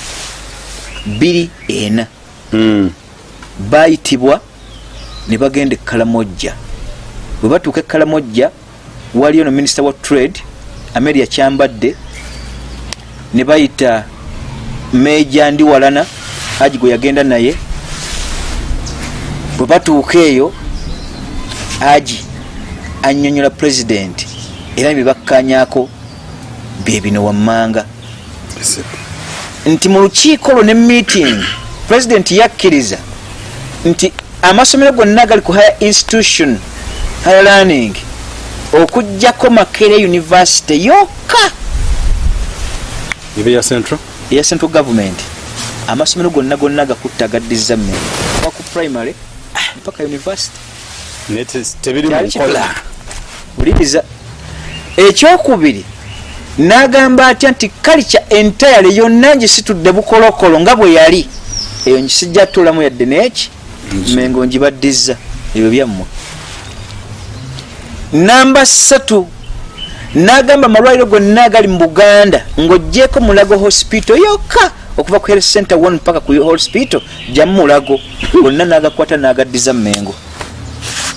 A: Bbiri ena.
B: Mm.
A: baayitibwa ne bagenda ekalamojja bwe batuuka ekalamojja waliyo no minisita wa trade ameria kyambadde ne bayita meja ndi walana haji gwe yagenda naye. Bwe batuuka eyo haji annyonnyola pulezidenti era ne byebakkanyako byebino wammanga. Nti mu lukiiko lwo ne meeting pulezidenti yakkiriza nti amasomero gonna agali ku higher institution higher learning okugjako makere university yokka.
B: Ibe ya central
A: eya central government amasomero gonna gonna agakutta agaddiza mmere. Kuva ku primary mpaka university. Wuliriza. Ekyokubiri n'agamba atya nti kalica entayale yonna ngisitudde bukolokolo nga bwe yali. Eyo ngisijja tuulamu yadde neeki mengo ngibaddiza ebyo byammwe. Namba ssatu n'agamba amalwaliro gonna agali mu buganda ng'oggyeko mulago hospital yokka okuva ku health center one mpaka ku hospital jamu mulago. Gonna n'agakwata n'agaddiza mengo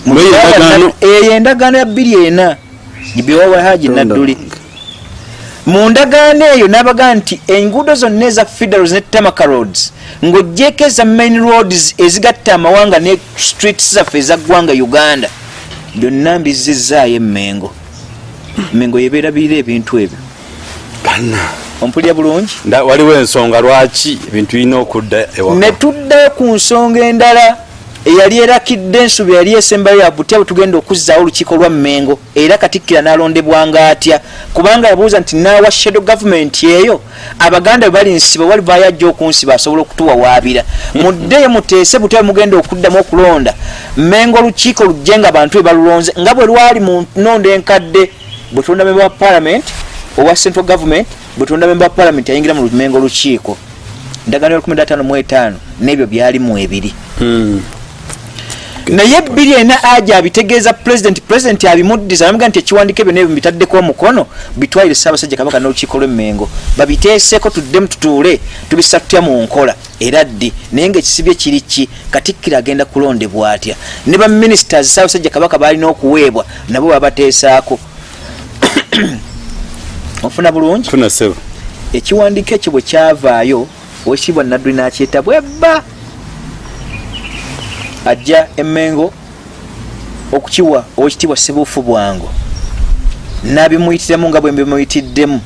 B: Mwe endagaano-
A: eyo endagaano ya bbiri ena. Gibyewawa haji nadduli. Mu ndagaano eyo n'abagaa nti enguudo zonna eza federals ne tamaka roads ng'oggyeko eza main roads ezigatta amawanga ne streets zaffe eza ggwanga uganda. Byonna mbizizaayo emmengo mengo yebeerabirira ebintu ebyo.
B: Bana
A: ompulira bulungi?
B: Waliwo ensonga lwaki ebintu birina okudda
A: ne tuddayo ku nsonga endala eyali erakidde ensubi yali esembayo yabutya bwe tugenda okuzzaawo olukiiko lwa mmengo era katikkira n'alondebwanga atya kubanga yabuuza nti naawa shadow gavumenti eyo? Abaganda bwe bali nsiba wali bayajja okunsiba asobola okutuwawaabira <laughs> muddeyo muteese butya mugenda okuddamu okulonda. Mmengo olukiiko lujje nga abantu be balulonze nga bwe lwali mu nnondo enkadde bwe tulonda memba wa parliament owa central government bwe tulonda memba wa parliament yayingira mu mmengo olukiiko. Ndagaano ya 15 n'ebyo byalimu ebiri. Naye bbiri ena aja abitegeeza pulezidenti pulezidenti abimuddiza namuga nti ekiwandiiko ebyo nebyo mbitaddeko omukono bitwalire ssaabasajja kabaka n'olukiiko lw'emmengo babiteeseeko tuddemu tutuule tubisa tutya mu nkola. Era ddi? Naye ngaekisibye kiri ki? Katikkiro agenda kulondebwa atya? Ne baministers ssaabasajja kabaka balina okuweebwa nabo babateesaako <clears throat> ofuna bulungi?
B: Funa sebo
A: ekiwandiiko ekyo bwe kyavaayo owekitiibwa nadduli n'akyeta bwebba. Ajja emmengo okukiwa owekitiibwa sebuufu bwango. N'abimuyitiramu nga bwe mbimuyitiddemu.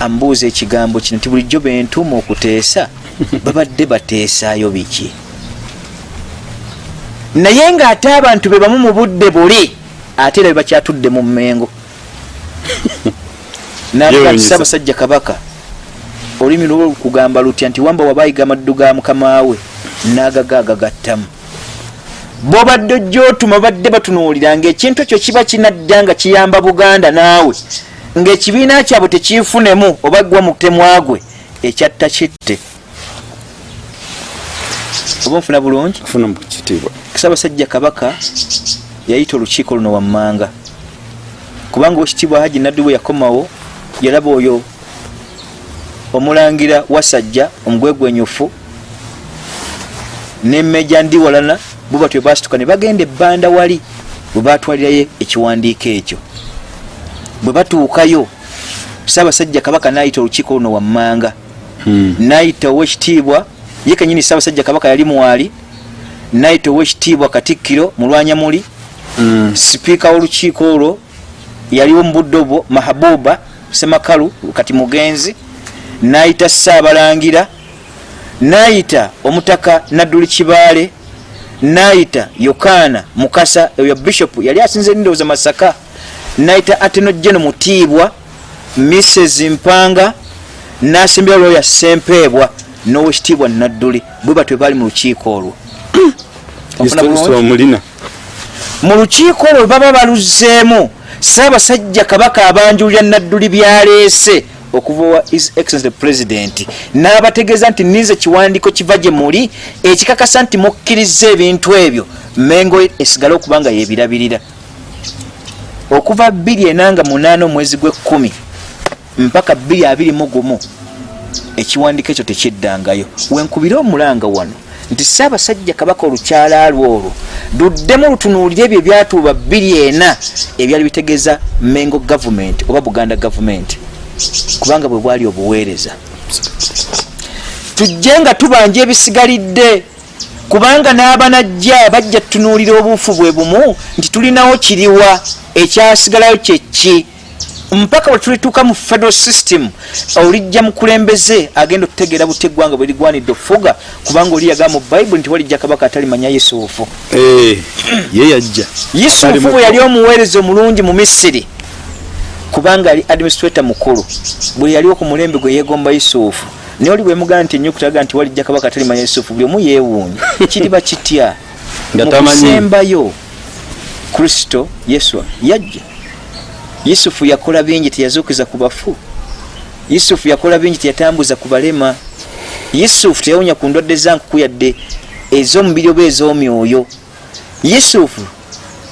A: Amubuuza ekigambo kino nti bulijjo bentuuma okuteesa? <laughs> Babadde bateesaayo biki? Naye ng'ate abantu be bamu mu budde buli ate era bebakyatudde mu mmengo
B: Yeewuunyisa.
A: ssaabasajja kabaka olulimi lwo kugamba lutya nti wamba wabayiga amaddu ga mukama we n'agaga agagattamu bobadde ojjaotuma badde batunuulira ngaekintu ekyo kiba kinadda nga kiyamba buganda naawe ngaekibiina kyabwe tekiifunemu oba gwa mutemwagwe ekyatta kitte. Oba nfuna bulungi ssaabasajja kabaka yayita olukiiko luno wammanga kubanga owekitiibwa haji naddu bwe yakomawo yalaba oyo omulangira wasajja omugwegwenyufu nemmeja ndi walana bo batyo basituka ne bagenda ebbanda wali bwe batwalirayo ekiwandiiko ekyo. Bwe batuukayo saabasajja kabaka nayita olukiiko luno wammanga. Nayita owekitiibwa ye kenyini saabasajja kabaka yali mwali nayita owekitiibwa katikkiro mulwanyamuli sipiika w'olukiiko olwo yaliwo mu budde obwo mahabuba semakalu kati mugenzi nayita saabalangira nayita omutaka nadduli kibaale nayita yokaana mukasa oyo bishopu yali asinze ndowooza masaka nayita ateno jeno mutiibwa mrs mpanga nasembera lwoya sempeebwa n'owekitiibwa nadduli bwe batwe baali mu lukiiko olwo. Mu lukiiko olwo baba baluzzeemu saabasajja kabaka abanjulira nadduli byaleese okuva wa his excellence president n'abategeeza nti ninza ekiwandiiko kiva gye muli ekikakasa nti mukkiriza ebintu ebyo. Mengo esigale okuba nga yebirabirira okuva 2 omwezi gw'ekkumi mpaka 221 ekiwandiiko ekyo tekiddangayo. Wenkubire omulanga wano nti saabasajja kabaka olukyala lwo olwo luddemu lutunuulire ebyo ebyatuuba 24 ebyali bitegeeza mengo gavumenti oba buganda gavumenti kubanga bwe bwali obuweereza. Tujje nga tubanja ebisigalidde kubanga n'abanajja bajja tutunuulira obuufu bwe bumu nti tulinawo kiriwa ekyasigalayo kyeki mpaka bwe tulituuka mu federal system olijja mukulembeze agenda okutegeera buti eggwanga bwe ligwanidde okufuga kubanga oli yagaa mu bayibuli nti walijja kabaka atalimanya yusufu.
B: Eh, ye yajja.
A: Yusufu bwe yali omuweereza omulungi mu misiri kubanga ali administrator mukulu. Bwe yaliwo ku mulembe gwe yegomba yusufu. Naye oli bwemugana nti enyukutaga nti walijja kabaka talimanya yusufu buli omu yeewuunya. <laughs> Kiriba kitya? Mukusembayo kristo yesu yajja yusufu yakola bingi teyazuukiza ku bafu. Yusufu yakola bingi teyatambuza ku balema. Yusufu teyawonya ku ndwadde zankuku yadde ez'omubiri oba ez'omyoyo yusufu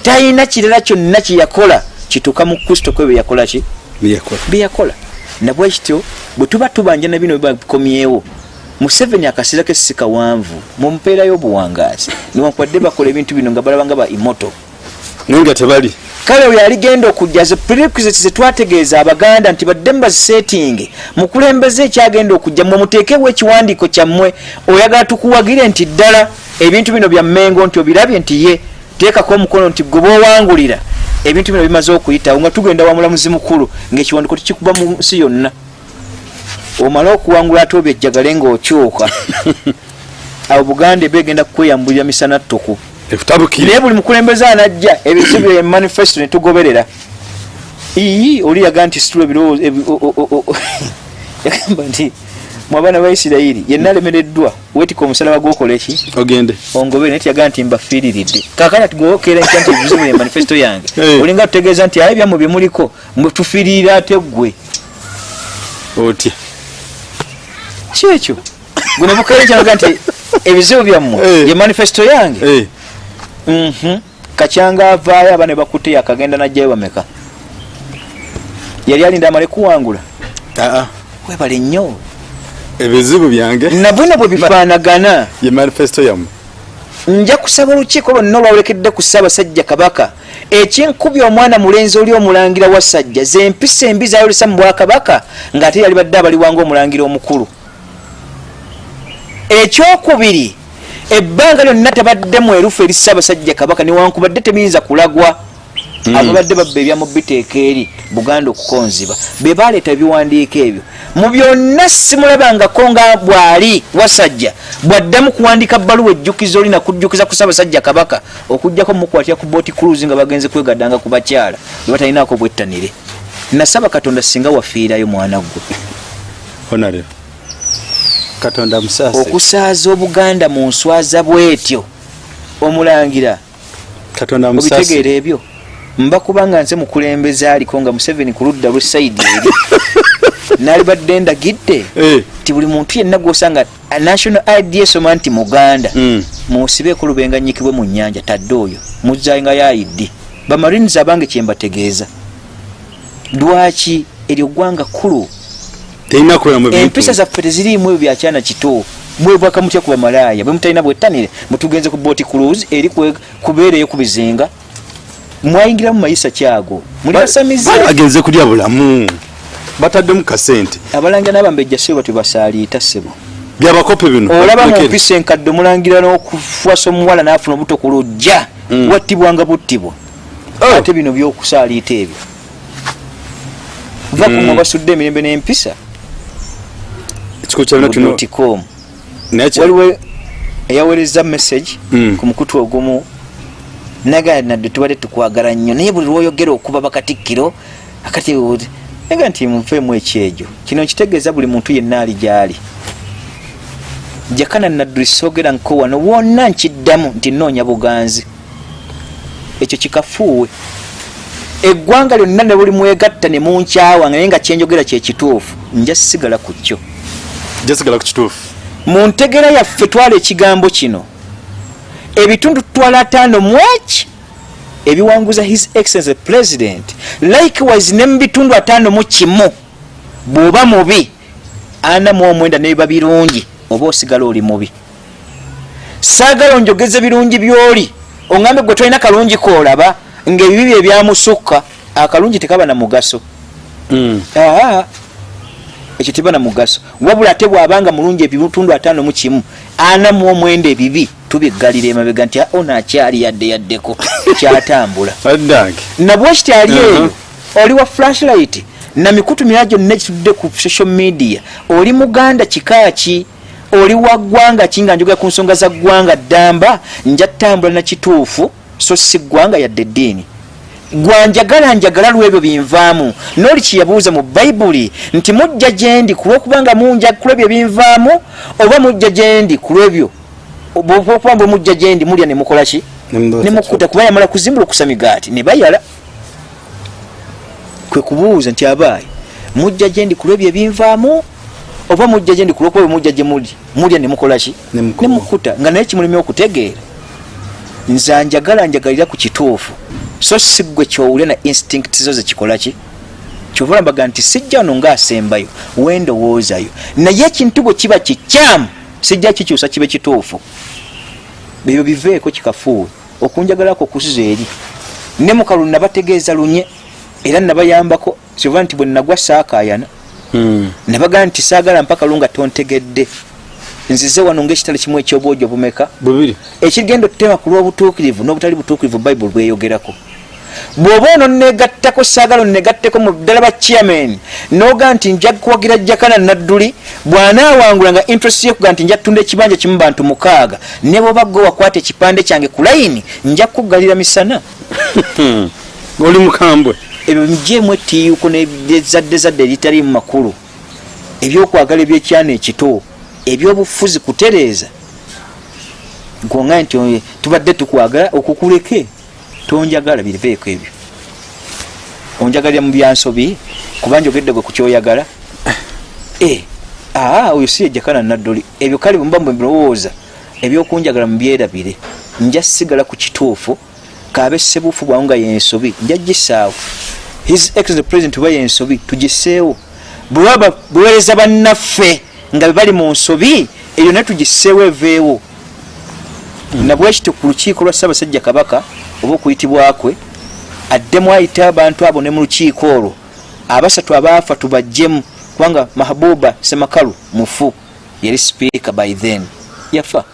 A: talina kirala kyonna kyeyakola kituuka mu kristo kwe bwe yakola ki?
B: Byeyakola
A: nabwe kityo bwe tuba tubanja na bino bikomyewo museveni akaseera ke si kawanvu mumpeerayo obuwangaazi niwankwadde bakola ebintu bino nga balaba nga ba imoto
B: naye nga tebali
A: kale oyo aligenda okujja ze prerequisites zetwategeeza abaganda nti badde mubazisetinge mukulembeze ekyagenda okujja mwe muteekewo ekiwandiiko kyammwe oyagala tukuwagire nti ddala ebintu bino bya mmengo nti obirabye nti ye teekako omukono nti gwe boowangulira ebintu bino bimaze okuyitawo nga tugenda wa mulamuzi mukulu ngaekiwandiiko tukikuba mu nsi yonna. Omale okuwangula ate obyejjagale ng'okyuka. <laughs> Abo buganda ebegenda kukweyambulira misana ttuku.
B: ekutabukire
A: naye buli mukulembeze anajja ebizibu bye manifesto netugoberera ii oli yaga nti situla ebirowoozo <laughs> yagamba nti mwabaana ba isirayiri yenna alemereddwa wetika omusalaba gwokola eki?
B: Ogende.
A: Ongobere naye tiyaga nti mbafiiriridde. Kakanya tugokera nkya nti ebizibu bye manifesto yange. <laughs> Olinga tutegeeza nti aye byammwe byemuliko mwetufiiririra ate ggwe.
B: Otya?
A: Kyekyo gwe nebukere kyanaga nti ebizibu byammwe ye manifesto yange Mhm. kacyanga avaayo aba ne bakutte yakagenda najjayo bameka. Yali alinda amale kuwangula. Webale nnyo.
B: Ebizibu byange.
A: Nabwena bwe bifaanagana.
B: Ye manifesto yammwe
A: nja kusaba olukiiko lwonna olwawerekedde ku ssaabasajja kabaka. Ekinkubya omwana mulenzi oli omulangira wa sajja zempisa embi zayolesa mu bwakabaka ng'ate yali badde abaliwanga omulangira omukulu. Ekyokubiri ebbanga lyonna tabadde mwerufu eri ssaabasajja kabaka newankubadde tebiyinza kulagwa. Ababadde babba ebyamu biteeka eri buganda okukonziba be baleeta ebiwandiiko ebyo. Mu byonna simulabangako nga bwali wasajja bwaddamu kuwandika bbaluwa ejjukizo oli nakujjukiza ku ssaabasajja kabaka okugjako mukwatira ku booti cruise nga bagenze kwegaddanga ku bakyala be batalinako bwettanire. Nasaba katonda singa wafiirayo mwana gwe.
B: Honare katonda musaase
A: okusaaza obuganda mu nswaza bwetyo. Omulangira
B: katonda musasi
A: obitegeera ebyo? Mba kubanga nze mukulembeze aliko nga museveni ku ludda lwesaidi eri. <laughs> Nalibadde ndagidde
B: Eh,
A: nti buli muntu yenna gwosanga a national id esoma nti muganda
B: mm.
A: musibeeko lubenganyikibwe mu nyanja tadde oyo muzanga yaidi bamarines abange kyembategeeza lwaki eryo ggwanga kkulu
B: terina kuberamu ebintu.
A: empisa zaffe teziriimu ebyo byakyana kito. Mwebwaka mutya ku bamalaaya. Bwe mutalina bwettanire mutugenze ku boati cruise eri kwe- kubeereyo ku bizinga. Mwayingiramu mayisa kyago. Muli basamize.
B: Bali bagenze kulya bulamu. Bataddemu kasente.
A: Abalangira n'abambejja sebo tebasaaliita sebo
B: byabakope bino.
A: Olaba mu mpisa enkadde omulangira n'okufuwasa omuwala n'afuna obuto ku lujja.
B: Mm.
A: wattibwanga buttibwa
B: Oh.
A: ate bino byokusaaliita ebyo. Va
B: Mm.
A: kumwe basudde emirembe n'empisa
B: ekikulu kyabina kya-
A: waliwo eyaweereza message
B: Mm.
A: ku mukutu ogumu. Naga nadde tubadde tukwagala nnyo. Naye buli lwoyogera okuba bakatikkiro akati naga nti muveemu ekyejo kino nkitegeeza buli muntu yenna ali gyali. Jakana nadduli soogera nko wano wonna nkiddamu nti noonya buganzi. Ekyo kikafuuwe. Eggwanga lyonna ne buli mwegatta ne munkyawa naye nga kyenjogera kyekituufu nja sigala ku kyo
B: jasigala ku kituufu
A: mu ntegera yaffe twala ekigambo kino. Ebitundu tutwala ataano mu eki ebiwanguza his excellence president. Likewise ne mu bitundu ataano mu kimu. Bw'oba mubi ana mu omwenda nebiba birungi oba osigala oli mubi. Saagala onjogeze birungi byoli. Oŋambe gwe tolina kalungi koolaba ng'ebibi bye byamusukka akalungi tekaba na mugaso.
B: Mm.
A: aa ekyo tiba na mugaso. Wabula ate bwabanga mulungi ebitundu ataano mu kimu ana mu omwenda ebibi tubiggalira emabega nti ono akyali yadde yaddeko kyatambula. <laughs>
B: Addange
A: nabwekiti ali eyo oli wa flashlight na mikutu mira gyonna ekitudde ku social media. Oli muganda kika ki oli wa ggwanga ki nga njogera ku nsonga za ggwanga ddamba nja ttambula na kituufu so si ggwanga yadde eddiini gwanjagala njagala lwebyo binvaamu. Noli kyeyabuuza mu bayibuli nti mujja gyendi ku lwokubanga munja ku lwebyo binvaamu oba mujja gyendi ku lwebyo? Okuba bwe mujja gyendi mulya ne mukola ki?
B: Nemudosa
A: nemukuta kuba yamala kuzimbula okusa migaati ne bayala. Kwe kubuuza nti abaayi mujja gyendi ku lwebyo ebinvaamu oba mujja gyendi ku lwokuba bwe mujja gye muli mulya ne mukola ki?
B: Nemukuba.
A: nemukuta nga naye kimulimya okutegeera. Nze njagala njagalira ku kituufu so si gwe kyowulya na instinct zo zekikola ki kyova mbaga nti sijja wano ngaasembayo wendowoozayo naye ekintu bwe kiba kikyamu sijja kikyusa kibe kituufu. Ebyo biveeko kikafuuwe. Okunjagalako kuziza eri. Ne mukalu nabategeeza lunye era nabayambako kyova nti bwe nagwa saakayana
B: Mm.
A: nabagaa nti saagala mpaka lu nga tontegedde. Nzize wano ngaekitale kimu ekyobwojo bumeka
B: bubiri.
A: Ekigenda otutema ku lw'obutuukirivu n'obutali butuukirivu bayibuli bweyogerako bw'oba ono negattako saagala onegatteko mu ddala ba chairman noga nti nja kuwagira jakana nadduli bw'anaawangula nga interest ye kuga nti nja kutunda ekibanja kimu bantu mukaaga ne bwoba gwe wakwata ekipande kyange ku layini nja kukuggalira misana.
B: Hmm. oli mukambwe.
A: Ebyo mujjeemu etiyuko nezadde zadde eritalimu makulu. Ebyokwagala ebyekyana ekito ebyobufuzi kutereeza. Gonga nti tubadde tukwagala okukuleke tonjagala biveeko ebyo. Onjagalira mu byansobi kuba njogedde gwe ku kyoyagala Eh, aa oyo si ejakana naddoli. Ebyo kale bwe mba mbirowooza ebyokunjagala mubyerabire nja sigala ku kituufu kabe sebuufu bwawe nga yensobi nja gisaawo his excellent president oba yensobi tugiseewo bwebaba buweereza bannaffe nga bebali mu nsobi eyo naye tugiseewo eveewo nabwekiti ku lukiiko lwa ssaabasajja kabaka oba okuyitibwakwe addemu ayita abantu abo ne mu lukiiko olwo. Abasatu abaafa tubajjemu kubanga mahabuba semakalu mufu yali sipiika by then. Yafa.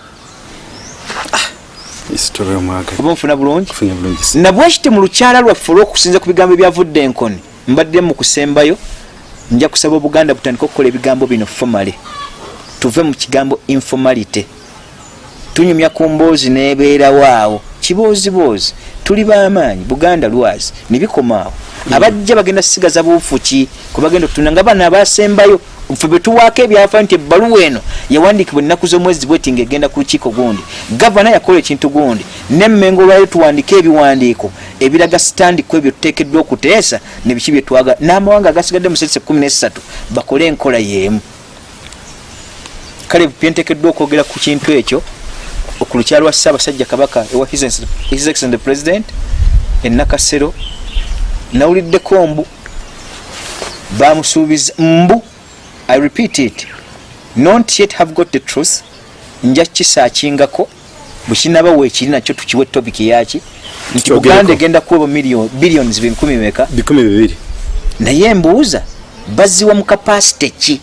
B: Omwaga
A: oba nfuna bulungi? Nabwekiti mu lukyala lwaffe olw'okusinza ku bigambo ebyavudde enkoni mbadde mu kusembayo nja kusaba obuganda butandika okukola ebigambo bino fomale. Tuve mu kigambo informality tunyumya ku mboozi nebeerawo awo kibooziboozi tuli bamaanyi buganda lwazi nebikoma awo abajja bagenda sigaza buufu ki kubagenda okutunda nga bana abasembayo fe betuwaako ebyafayo nti ebbaluwa eno yawandiikibwa ennaku z'omwezi bweti ng'egenda ku lukiiko gundi. Gavana yakola ekintu gundi nemmengo olwayo tuwandiike ebiwandiiko ebiraga sitandi ku ebyo tuteekeddwa okuteesa ne biki byetwaga n'amawanga agasigadde mu sese kumi nesatu bakole enkola y'emu. Kale byenteekeddwa okwogera ku kintu ekyo ku lukyalo lwa ssaabasajja kabaka ewa his excellent president enakasero nawuliddeko mbu bamusuubiza mbu i repeat it not yet have got the truth. Nja kisaakingako bwekinaba weekiri nakyo tukiwe topic yaki nti buganda egenda kuweba billions meka
B: bikumi bibiri.
A: Naye mbuuza baziwa mu kapasite ki?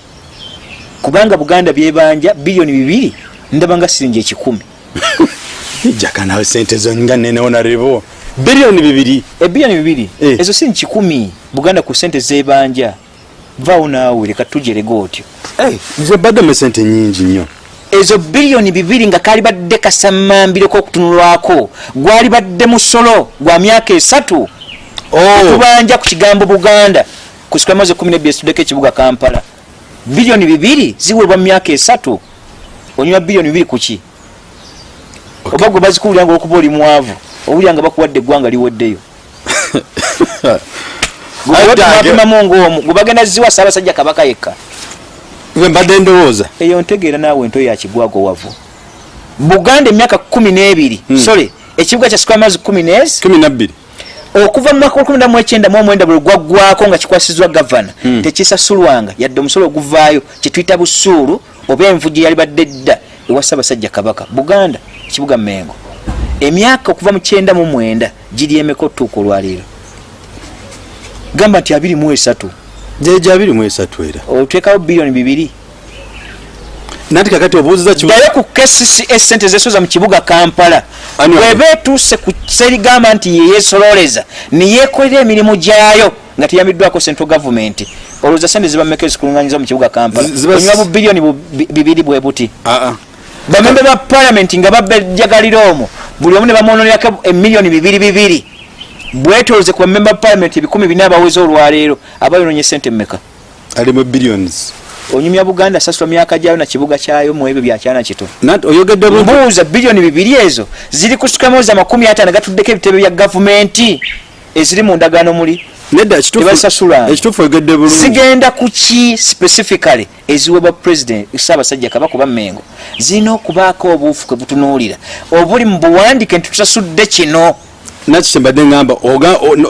A: Kubanga buganda byebanja biliyoni bibiri ndaba nga siringi ekikumi <laughs>
B: jaka nawe sente zo nga nene onarebo biliyoni bibiri.
A: Ebiliyoni bibiri?
B: Eh.
A: ezo si kikumi buganda ku sente zebanja. Vaawo naawe leka tujerega otyo
B: nze baddemu sente nyingi nnyo.
A: Ezo biliyoni bibiri nga kali badde kasamambiro kokutunulwako gwali badde musolo gwa myaka esatu.
B: Oh.
A: tubanja ku kigambo buganda. Kusika mwezi kumi nebiri etuddeko ekibuga kampala. Biliyoni bibiri ziweebwa mu myaka esatu. Onywa biliyoni bibiri kuki oba gwe bazikuwulira nga okuba oli mwavu owulira nga bakuwadde eggwanga liweddeyo. Gwebapimamu ngaomu gwe bagenda ziwa saabasajja kabaka yekka.
B: Gwe mbadde ndowooza.
A: Eyo ntegeera naawe ento yakigwago wavu. Buganda emyaka kumi n'ebiri
B: Hmm.
A: sole ekibuga kya sikwamazi kumi nezi
B: kumi nabbiri
A: okuva mu mwaka lukumi namuekyenda mu omwenda bwe gwaggwako nga kikwasizwa gavana
B: Hmm.
A: tekisasulwanga. Yadde omusolo oguvaayo kyetuyita busuulu oba envu gye yali badde dda ewa ssaabasajja kabaka. Buganda ekibuga mengo. Emyaka okuva mu kyenda mu mwenda giri emeka otuuka olwaleero gamba nti abiri mu esatu.
B: Jeja abiri mu esatu era.
A: Oteekawo biliyoni bibiri.
B: Nanti kakati obuuziza
A: ddayo ku kccs sente zesoza mu kibuga kampala. Bweba etuuse ku serigamba nti yeyesololeza neyekolera emirimu gyayo nga teyamiddwako central gavumenti olowooza sente zibameka ezikulunganyiza mu kibuga kampala.
B: Ziba-
A: onywa bu biliyoni bibiri bwe buti.
B: Aa
A: bamembe ba palamenti nga babajjagalira omwo buli omu ne bamwononerako emiliyoni bibiri bibiri. Bwetoloze ku bamembe ba palamenti ebikumi bina abaweza olwaleero abayononye sente mmeka?
B: Ali mu billions.
A: Onyumya buganda asasula myaka gyayo na kibuga kyayo mu ebyo byakyana kito. Mbuuza biliyoni bibiri ezo ziri kusukamoza amakumi ataano gatuddeko ebitebe bya gavumenti. Eziri mu ndagaano muli
B: nedda ekituufu oyogedde bulungi.
A: Zigenda ku ki specifically eziweebwa president ssaabasajja kabaka oba mengo zirina okubaako obuufu kwe butunuulira. Obuli mu buwandiike nti tusasudde kino.
B: Naki kyembadde ngamba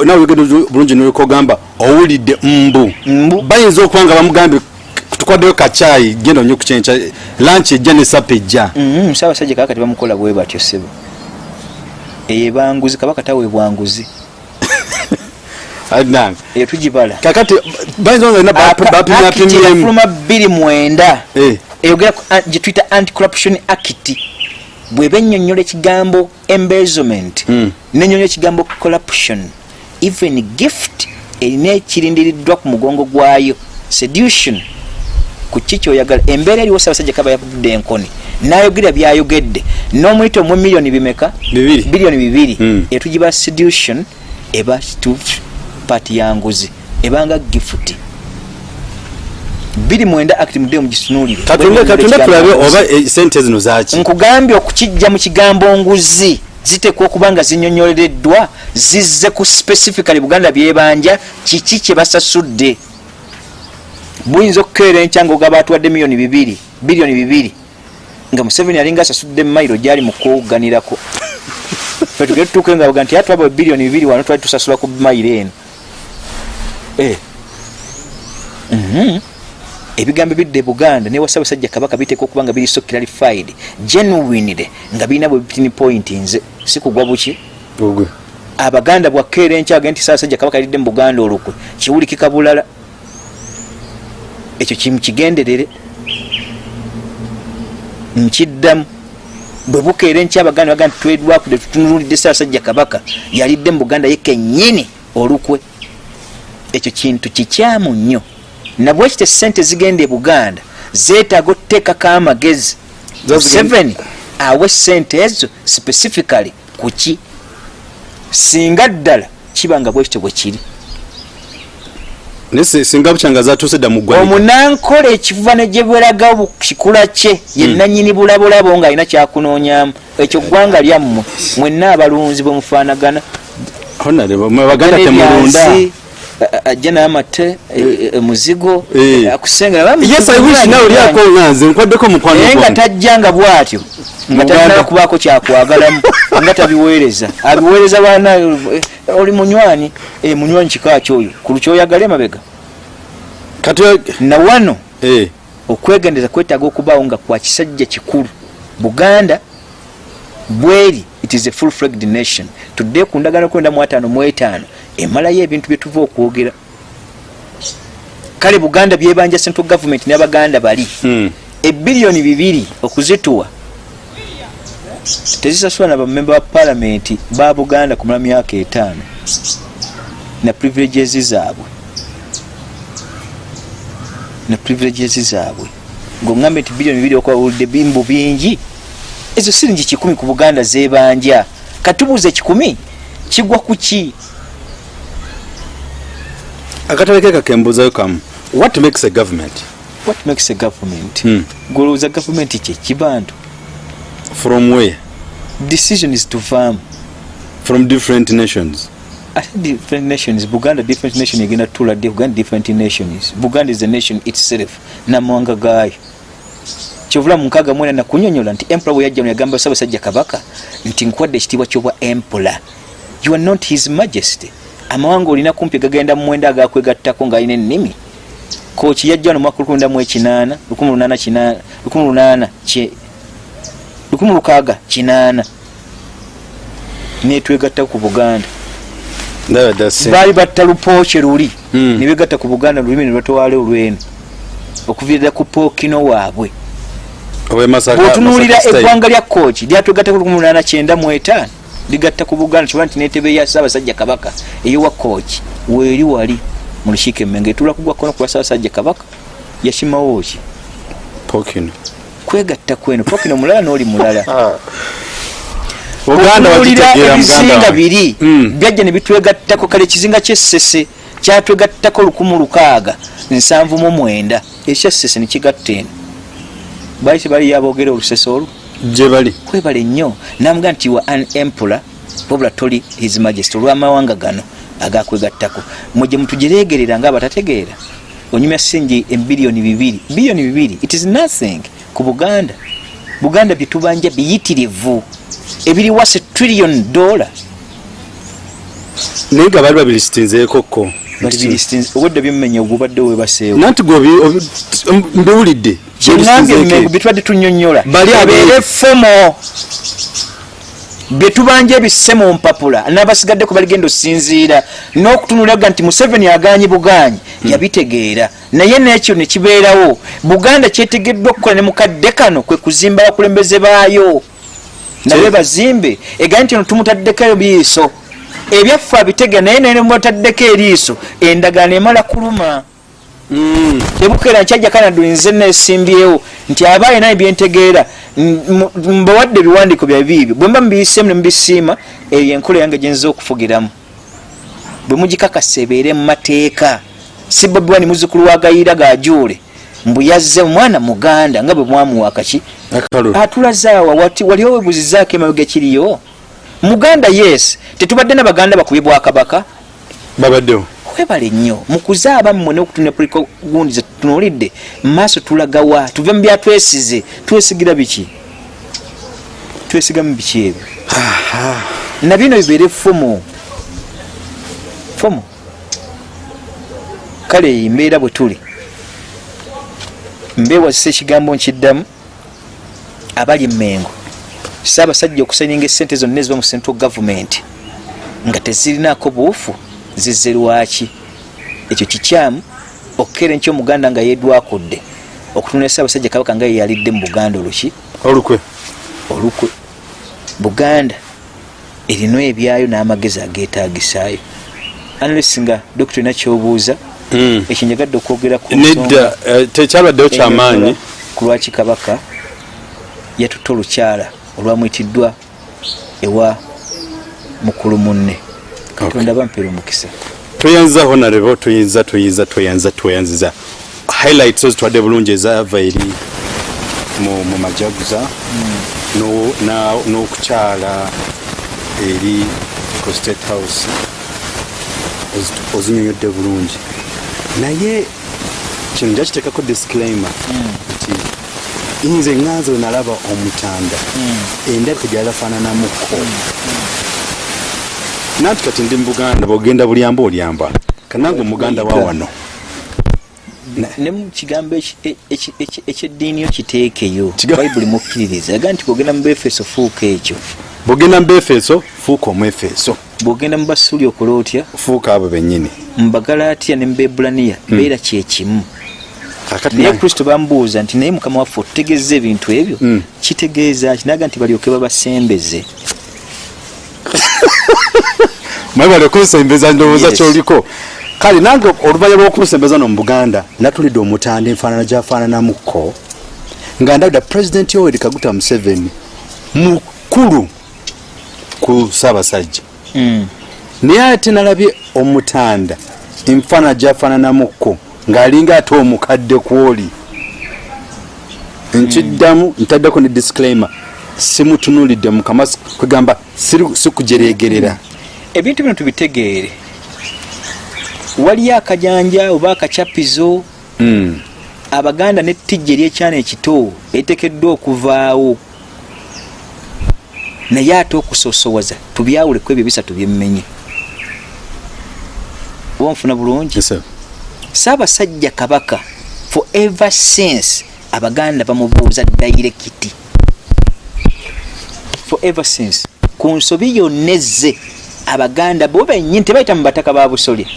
B: nawe oyogedde bulungi noleka ogamba owulidde mbu. Bayinza okuba nga bamugambye tukwaddeyo kacaayi genda onye kukyenkya lanchi ejja ne sapa ejja.
A: Mhm, ssaabasajja kabaka tebamukola bwe batyo sebo eyo banguzi kabaka taweebwa nguzi <laughs>
B: Adnan,
A: eyo tugibala.
B: Kakati bayinza nga
A: Akiti
B: bapimyapimyemu
A: yafuluma bbiri mwenda.
B: Eh.
A: eyogera ku an- gye tuyita anti-corruption act. Bweba ennyonnyola ekigambo embezzlement
B: Mm.
A: nenyonnyola ekigambo corruption even gift erina ekirindiriddwa ku mugongo gwayo. Sedution ku ki kyoyagala. Embeera eriwo ssaabasajja kaba yavudde enkoni nayogera byayogedde. N'omuyita omu miliyoni bimeka?
B: Bibiri.
A: biliyoni bibiri.
B: Mm.
A: etugiba sedution eba tu paati ya nguzi ebanga gifuti. Biri mwenda act mudde mugitunuulire
B: katunde tulabe oba eh, sente zino zaki
A: nkugambye okukijja mu kigambo nguzi zitekwa okuba nga zinyonyolereddwa zizze ku specifically buganda byebanja kiki kye basasudde? Buyinza okukeera enkya ngaogaba atuwadde miliyoni bibiri biliyoni bibiri. Nga museveni alinga asasudde mayiro gyali mu kuwuganirako <laughs> fe tugere tutuuke nga baga nti atwaba biliyoni bibiri wano twali tusasula ku mayiro eno. Ebigambo ebidde buganda newa ssaabasajja kabaka biteeka okuba nga biri so clarified genuinely nga birina bwe bitini point nze. Si kugwa buki? Abaganda bwakeera enkyage nti ssaabasajja kabaka yalidde mu buganda olukwe kiwulikika bulala ekyo kimukigenderere nkiddamu. Bwe bukeera enkya abaganda baga nti twedwakudde tutunulidde ssaabasajja kabaka yalidde mu buganda ye kennyini olukwe ekyo kintu kikyamu nnyo. Nabwekite sente zigenda e buganda zeetaaga otuteekako amagezi? Seven awe sente ezo specifically kuki singa ddala kiba nga bwekityo bwe kiri.
B: Singa bukyanga zatuuse dda mu ggwanika
A: omunankola ekivuva ne gye bu- kikula kye ye nanyini bulabolabo ng'alina kyakunoonyamu ekyo ggwanga lyammwe mwenna abalunzi bwe mufaanagana.
B: Baganda temulunda
A: ajja n'amate e- e- muzigo
B: Eh. olyako nganze nkwaddeko mukwano
A: naye nga
B: gwange.
A: tajjanga bw'atyo nga talinaba kubaako kyakwagalamu <laughs> nga tabiweereza. Abiweereza baana eh, oli munywanyi eh, munywanyi kika kyoyo? Ku lukyoyagala emabega? Na wano
B: eh,
A: okwegendeza kwetaaga okubaawo nga kwa kisajja kikulu. Buganda bweri it is a full flagged nation. Tudde ku ndagano kwenda mu ataano mu etaano emalayo ebintu bye tuva okwogera. Kale buganda byebanja central government n'abaganda bali.
B: Mm,
A: ebiliyoni bibiri okuzituwa tezisasula na bamemba ba palamenti ba buganda kumala myaka etaano na privileges zaabwe. Na privileges zaabwe. Ngaoŋambe nti biliyoni bibiri okwawulidde bimbu bingi ezo siringi kikumi ku buganda zebanja katubuuza ekikumi kigwa ku ki
B: akatale ke kakembuuzayo kamu what makes a government?
A: What makes a government?
B: Hmm.
A: golowooza gavumenti kye kibantu.
B: From where?
A: Decision is to farm.
B: From different nations.
A: Ate different nations? Buganda different nation egenda tutula ddi? Buganda different nations. Buganda is a nation itself namawanga gaayo. Kyovula mu nkaaga mwena nakunyonyola nti empula bwe yajja yagamba ssaabasajja kabaka nti nkuwadde ekitiibwa kyobwa empula you are not his majesty amawanga olina kumpi gagenda mu mwenda agakwegattako ng'alina ennimi? Koki yajja wano mwaka lukumi mu ekinaana lukumi lunaana lukumi lunaana lukumi lukaaga kinaana. Netwegattako ku buganda. Baali batta lupooke luli.
B: Mm.
A: nebegatta ku buganda lulimi ne batwala olweno. Okuviirira ku pookino waabwe. Bwotunuulira eggwanga lya kooki lyatwegatta ku 1895 ligatta ku buganda kiba nti netebe ya ssaabasajja kabaka eyowa kooki weeri wali mu lukiiko emmenga etula kugwa kkono ku lwa ssaabasajja kabaka yakimawo ki?
B: Pokino
A: kwegatta kweno. Pookino mulala n'oli mulala. <laughs> Okunuulira
B: bakitegeera
A: ebizinga biri.
B: Mm.
A: byajja ne bitwegattako kale ekizinga kyessese kyatwegattako lukumu lukaaga nsanvu mu mwenda. Ekyassese nekigatta eno. Baali tebali yaboogera olusese olwo
B: gye bali
A: kwebale nnyo namugaa nti wa an empula wabula toli his majesty olw'amawanga gano agakwegattako. Mwe mutugireegerera nga abatategeera onyumya singi ebiliyoni bibiri biliyoni bibiri it is nothing ku buganda. Buganda byetubanja biyitirivu ebiri wase trillion dollar.
B: Naye nga bali babirisitinzeekokko
A: obudde byemmenya ogubadde webaseewo.
B: Nanti gwe mbiwulidde
A: kyeŋambye
B: Babisitinzeeko.
A: emengo byetubadde tunyonyola.
B: Bali
A: ebeere fomo byetubanja ebisse mu mpapula n'abasigaddeko baligenda osinziira n'okutunulaga nti museveni aganyi buganyi yabitegeera. Naye nekyo nekibeerawo buganda kyetegeddwa okukola ne mukadde kano kwe kuzimba abakulembeze baayo. Nabe bazimbe. Egaye nti ono tumutaddeko ebiiso ebyaffe abitegeera naye naye nemutaddeko eriiso. Endagaano emala kuluma Tebukeera nkyajja kanadu nze nesimbyewo nti aba alina ebyentegeera mbawadde ebiwandiiko byabiibyo bwe mba mubiyiseemu nemubisiima eyo enkola yange gyenza okufugiramu. Bwe mugikakasa ebeere mu mateeka si bobi wani muzukulu wa gayiira gajuule mbu yazze omwana muganda nga bwe mwamuwa kaki?
B: Akalulu
A: atulazaawa wati wali owebuzizaako emabega kiriyo muganda yes. Tetubadde n'abaganda bakubye bwakabaka
B: babaddewo
A: webale nnyo mukuze abammwe n'okutunira puliko gundi zetutunulidde mumaaso tulagawa tuve mu byatwesize. Twesigira biki? Twesigamu biki ebyo? Nabino bibeere fomu fomu kale eyo mbeera bwe tuli. Mbeewazisa ekigambo nkiddamu. Abali mmengo. Saabasajja okusaninga esente zonna eziba mu central government nga tezirinaako buufu zizze lwaki ekyo kikyamu okukeera enkyo omuganda nga yeedwakudde okutunula saabasajja kabaka nga yeyalidde mu buganda oluki?
B: Olukwe.
A: Olukwe. Buganda erina ebyayo n'amagezi ageetagisaayo analyst nga dokita olina kyobuuza
B: Mm.
A: ekyo njagadde okwogera ku
B: nedda eh, tekyabaddewo kyamaanyi.
A: ku lwaki kabaka yatutta olukyala olwamwitiddwa ewa mukulu munne katonda bampeera omukisa
B: toyanza honarebo toyinza toyinza toyanza toyanziza highlights ozitwadde bulungi ezava eri mu majaguza. Na- n'okukyala eri ku state house. Ozi- ozinyonyodde bulungi. Naye kino njakiteekako disclaimer. Nti nze ŋŋanze we nalaba omutanda. Endabika gyalafaananamuko nanti kati ndi mubuganda bwogenda bulyamba olyamba. Kanange omuganda wa wano.
A: Ne mu kigambo eki- ekyeddiini yo kiteekeyo bayibuli mukkiririza yaga nti bwogenda mu befeso fuuka ekyo.
B: Bwogenda mu befeso fuuka omwefeso.
A: Bwogenda mu basuuli okola otya
B: fuuka abo bennyini.
A: mu bagalatiya ne mu bebulaniya beera kyekimu naye kristo bamubuuza nti naye mukama waffe otutegeeza ebintu ebyo?
B: Mm.
A: kitegeeza kinaga nti balyoke babasembeze
B: mwebale okunsembeza ndowooza kyoliko. Kale nange oluvanyuma lwokunsembeza no mu buganda natulidde omutanda enfaanana gyafaananamukko nga ndabira pulezidenti yoweri kaguta museveni mukulu ku ssaabasajja.
A: Mm.
B: naye ate nalabye omutanda enfaanana gyafaananamukko ng'alinga ate omukadde kwoli nkiddamu ntaddeko ne disclaimer simutunulidde mukama kwegamba sikujereegerera
A: ebintu bino tubitegeere. Waliyo akajanja oba akacapizo
B: Mm.
A: abaganda netijja eryekyana ekito eritekeddwa okuvaawo. Naye ate okusosowaza tubyawuleku ebyo bisatu byemmenye oba nfuna bulungi? Saabasajja kabaka forever since abaganda bamubuuza dairekiti forever since. Ku nsobi yonna ezze abaganda bo bennyini tebayita mu bataka ba busole.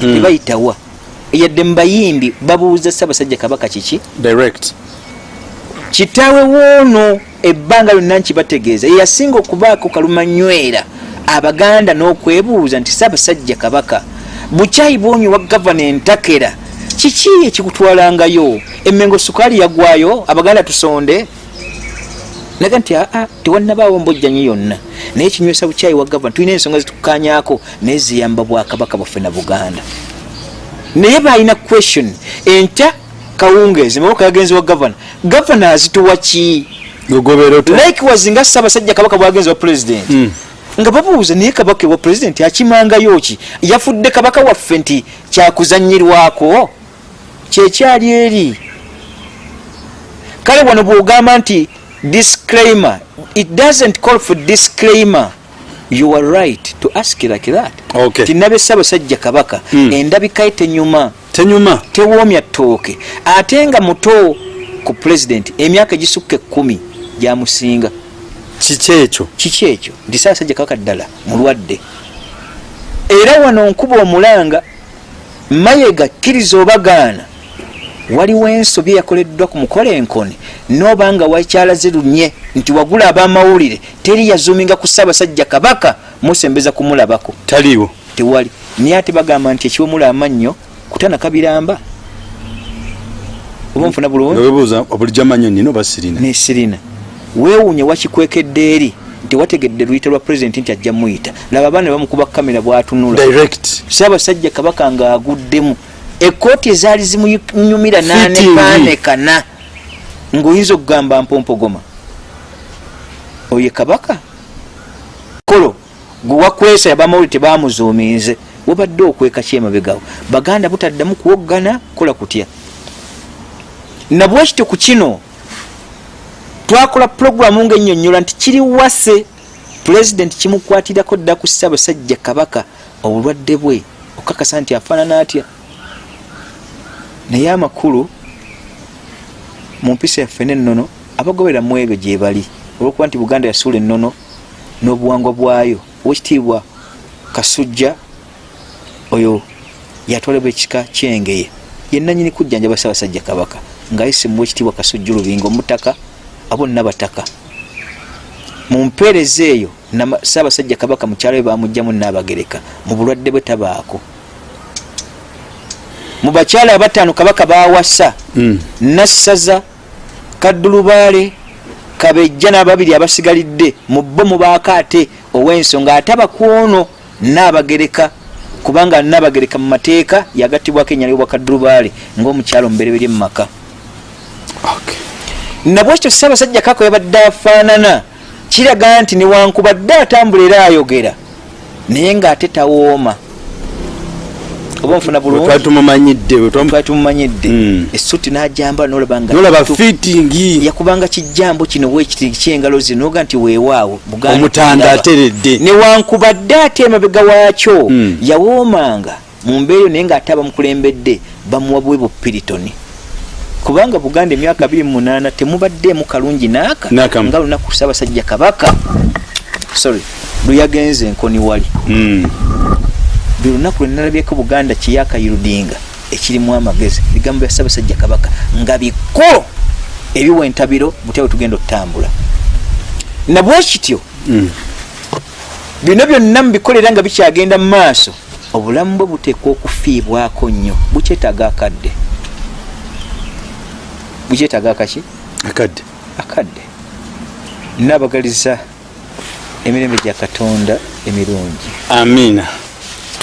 A: Tebayitawa yadde mu bayimbi babuuza saabasajja kabaka kiki?
B: Direct.
A: Kitaawe woono ebbanga lyonna nkibategeeza. Yeyasinga okubaako kalumanywera abaganda n'okwebuuza nti saabasajja kabaka bukyayi bwonyi wa gavana entakera kiki ekikutwalangayo? Emengo sukaali yagwayo? Abaganda tusonde naga nti aa tewannabaawo mbojjanyi yonna. Naye kinywesa bukyayi wa gavana tulina ensonga zitukukanyako naye ziyamba bwakabaka bwaffe na buganda. Naye balina question enkya kawungeezi mawuka yagenzi wa gavana. Gavana azituwa ki? Likewise nga ssaabasajja kabaka bwagenzi wa president.
B: Mm.
A: nga babuuza naye kabaka wa president akimangayo ki? Yafudde kabaka waffe nti kyakuzanyirwako kyekyali eri? Kale wano bwogamba nti disclaimer. It doesn't call for disclaimer. You are right to ask like that.
B: Okay.
A: tinabe ssaabasajja kabaka.
B: Mm.
A: endabika ye tenyuma.
B: Tenyuma?
A: Tewoomya ttooke. Ate nga muto ku president emyaka egisukka ekkumi gyamusinga.
B: Kiki ekyo?
A: Kiki ekyo? Nti saasajja kabaka ddala mulwadde. Era wano nkuba omulanga mayega kkiriza obagaana waliwo ensobi eyakoleddwa ku mukola enkone nooba nga wakyalaze lunye nti wagula ab'amawulire teri yazuuminga ku ssaabasajja kabaka musembeza kumulabako.
B: Taliiwo.
A: Tewali. Naye ate bagamba nti ekiwemula amannyo kutana kabiramba. Oba nfuna
B: nga
A: bulungi
B: webuuza bulijjo amanyo nina oba sirina.
A: Nesirina weewuunye wakikwekedde eri nti wategedde luyita lwa pulezidenti nti ajja muyita laba abaana bamukuba kamera bwatunula.
B: Direct.
A: Saabasajja kabaka ng'aguddemu ekooti ezaali zimunyumira
B: Fitting.
A: nanekanekana ng'oyinza okugamba mpompogoma oye kabaka? Kolo gwe wakwesa abamawuli tebamuzuuminze wabadde okweka kyemabegawo baganda butaddamu kuwoggana kola kutya? Nabwekityo ku kino twakola puroguramu ngaennyonnyola nti kiri wase. Pulezidenti kimukwatirako dda ku ssaabasajja kabaka obulwadde bwe okakasa nti afaanana atya naye amakulu mu mpisa yaffe nennono abagobera mu ebyo gye bali. Olwokuba nti buganda yasuula ennono n'obuwangwa bwayo owekitiibwa kasujja oyo yatwalibwa ekika kyengeye. Yenanyini kujjanjaba ssaabasajja kabaka ngaayise mu wekitiibwa kasujja olubinga omutaka abo nabataka mu mpeereza eyo ssaabasajja kabaka mukyalo we bamugjamu naabagereka mu bulwadde bwe tabaako mu bakyala abataano kabaka bawasa
B: Mm.
A: nassaza kaddulubaale kabejja n'ababiri abasigalidde mu bo mubaako ate ow'ensonga ate abakwono naabagereka kubanga nabagereka mu mateeka yagattibwako enyalibwa kaddurubaale ng'omukyalo mubereberye mu maka
B: Okay.
A: nabwekyo ssaabasajja kako yabadde afaanana kiraga nti newankubadde atambula era ayogera naye ng'ate tawooma oba nfuna bulungi.
B: tumumanyidde
A: twali tumumanyidde
B: Mm.
A: essuti n'ajambala nolaba nga
B: fitingi
A: yakubanga kijambo kino wekiti kyengalo zinoga nti weewaawo.
B: Omutanda ateredde.
A: Newankubadde ate emabega waakyo.
B: Mm.
A: yawoomanga mu mbeera eyo naye ng'ate abamukulembedde bamuwa bwe bupiritoni. Kubanga buganda emyaka 28 temubaddeemu kalungi naaka nga lunaku ssaabasajja kabaka. Sorry lweyagenze enkoni wali
B: Mm.
A: buli lunaku lwe nalabyeko buganda kiyakayirudinga ekirimu amagezi bigambo bya ssaabasajja kabaka nga bikulu ebiwa entabiro butya bwe tugenda okutambula nabwe kityo
B: Mm.
A: bino byonna mubikolera nga bikyagenda mu maaso obulamu bwe buteekwa okufiibwako nnyo bukyetaaga akadde. Bukyetaaga akaki?
B: Akadde.
A: Akadde. Nabagaliza emirembe gya katonda emirungi.
B: Amiina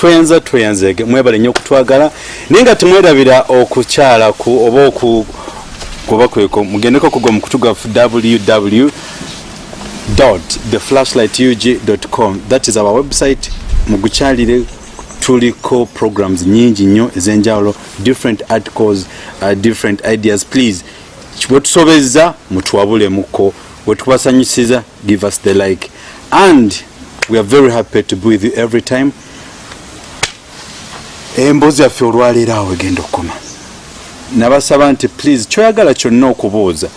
B: twenza tweyanzege mwebale nnyo okutwagala naye nga temwerabira okukyala ku oba oku kuba kweko mugendeko kugwa mu kutu gwaffe www theflashlightug.com that is our website. Mugukyalire tuliko programs nyingi nnyo ez'enjawulo different articles uh, different ideas. Please bwetusobezza mutuwabulemuko bwetukubasanyusiza give us the like. And we are very happy to be with you every time emboozi yaffe olwaleero awo egenda okukoma. Nabasaba nti please kyoyagala kyonna okubuuza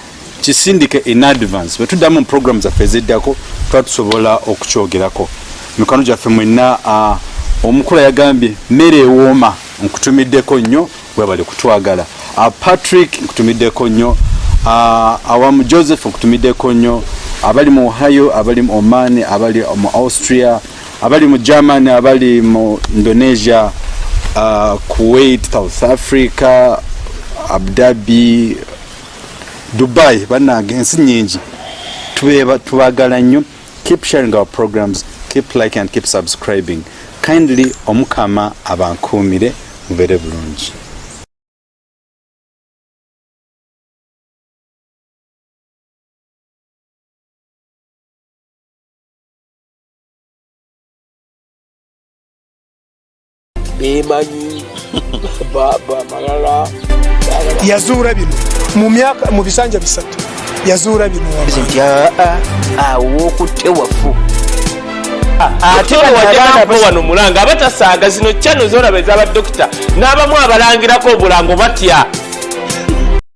B: kisindike in advance. Bwe tuddamu mu program zaffe eziddako tuba tusobola okukyogerako. Mikono gyaffe mwenna omukula yagambye mmere ewooma nkutumiddeko nnyo webali kutwagala. Patrick nkutumiddeko nnyo. Awamu joseph nkutumiddeko nnyo. Abali mu ohio abali mu oman abali mu austria abali mu germany abali mu indonesia uh, kuwait south africa abdabi dubai bannange ensi nyingi. Tubagala nnyo. Keep sharing our programs. Keep like and keep subscribing. Kindly omukama abankuumire mubeere bulungi
C: bemanyi <laughs> baba malala.
D: Yazuula bino. Mu myaka mu bisanja bisatu. Yazuula bino.
A: Nti aa awo okutte wafu.
C: Ate wajjako wano mulanga abatasaaga zino kyano zolaba ez'abadokita n'abamu abalangirako obulango batya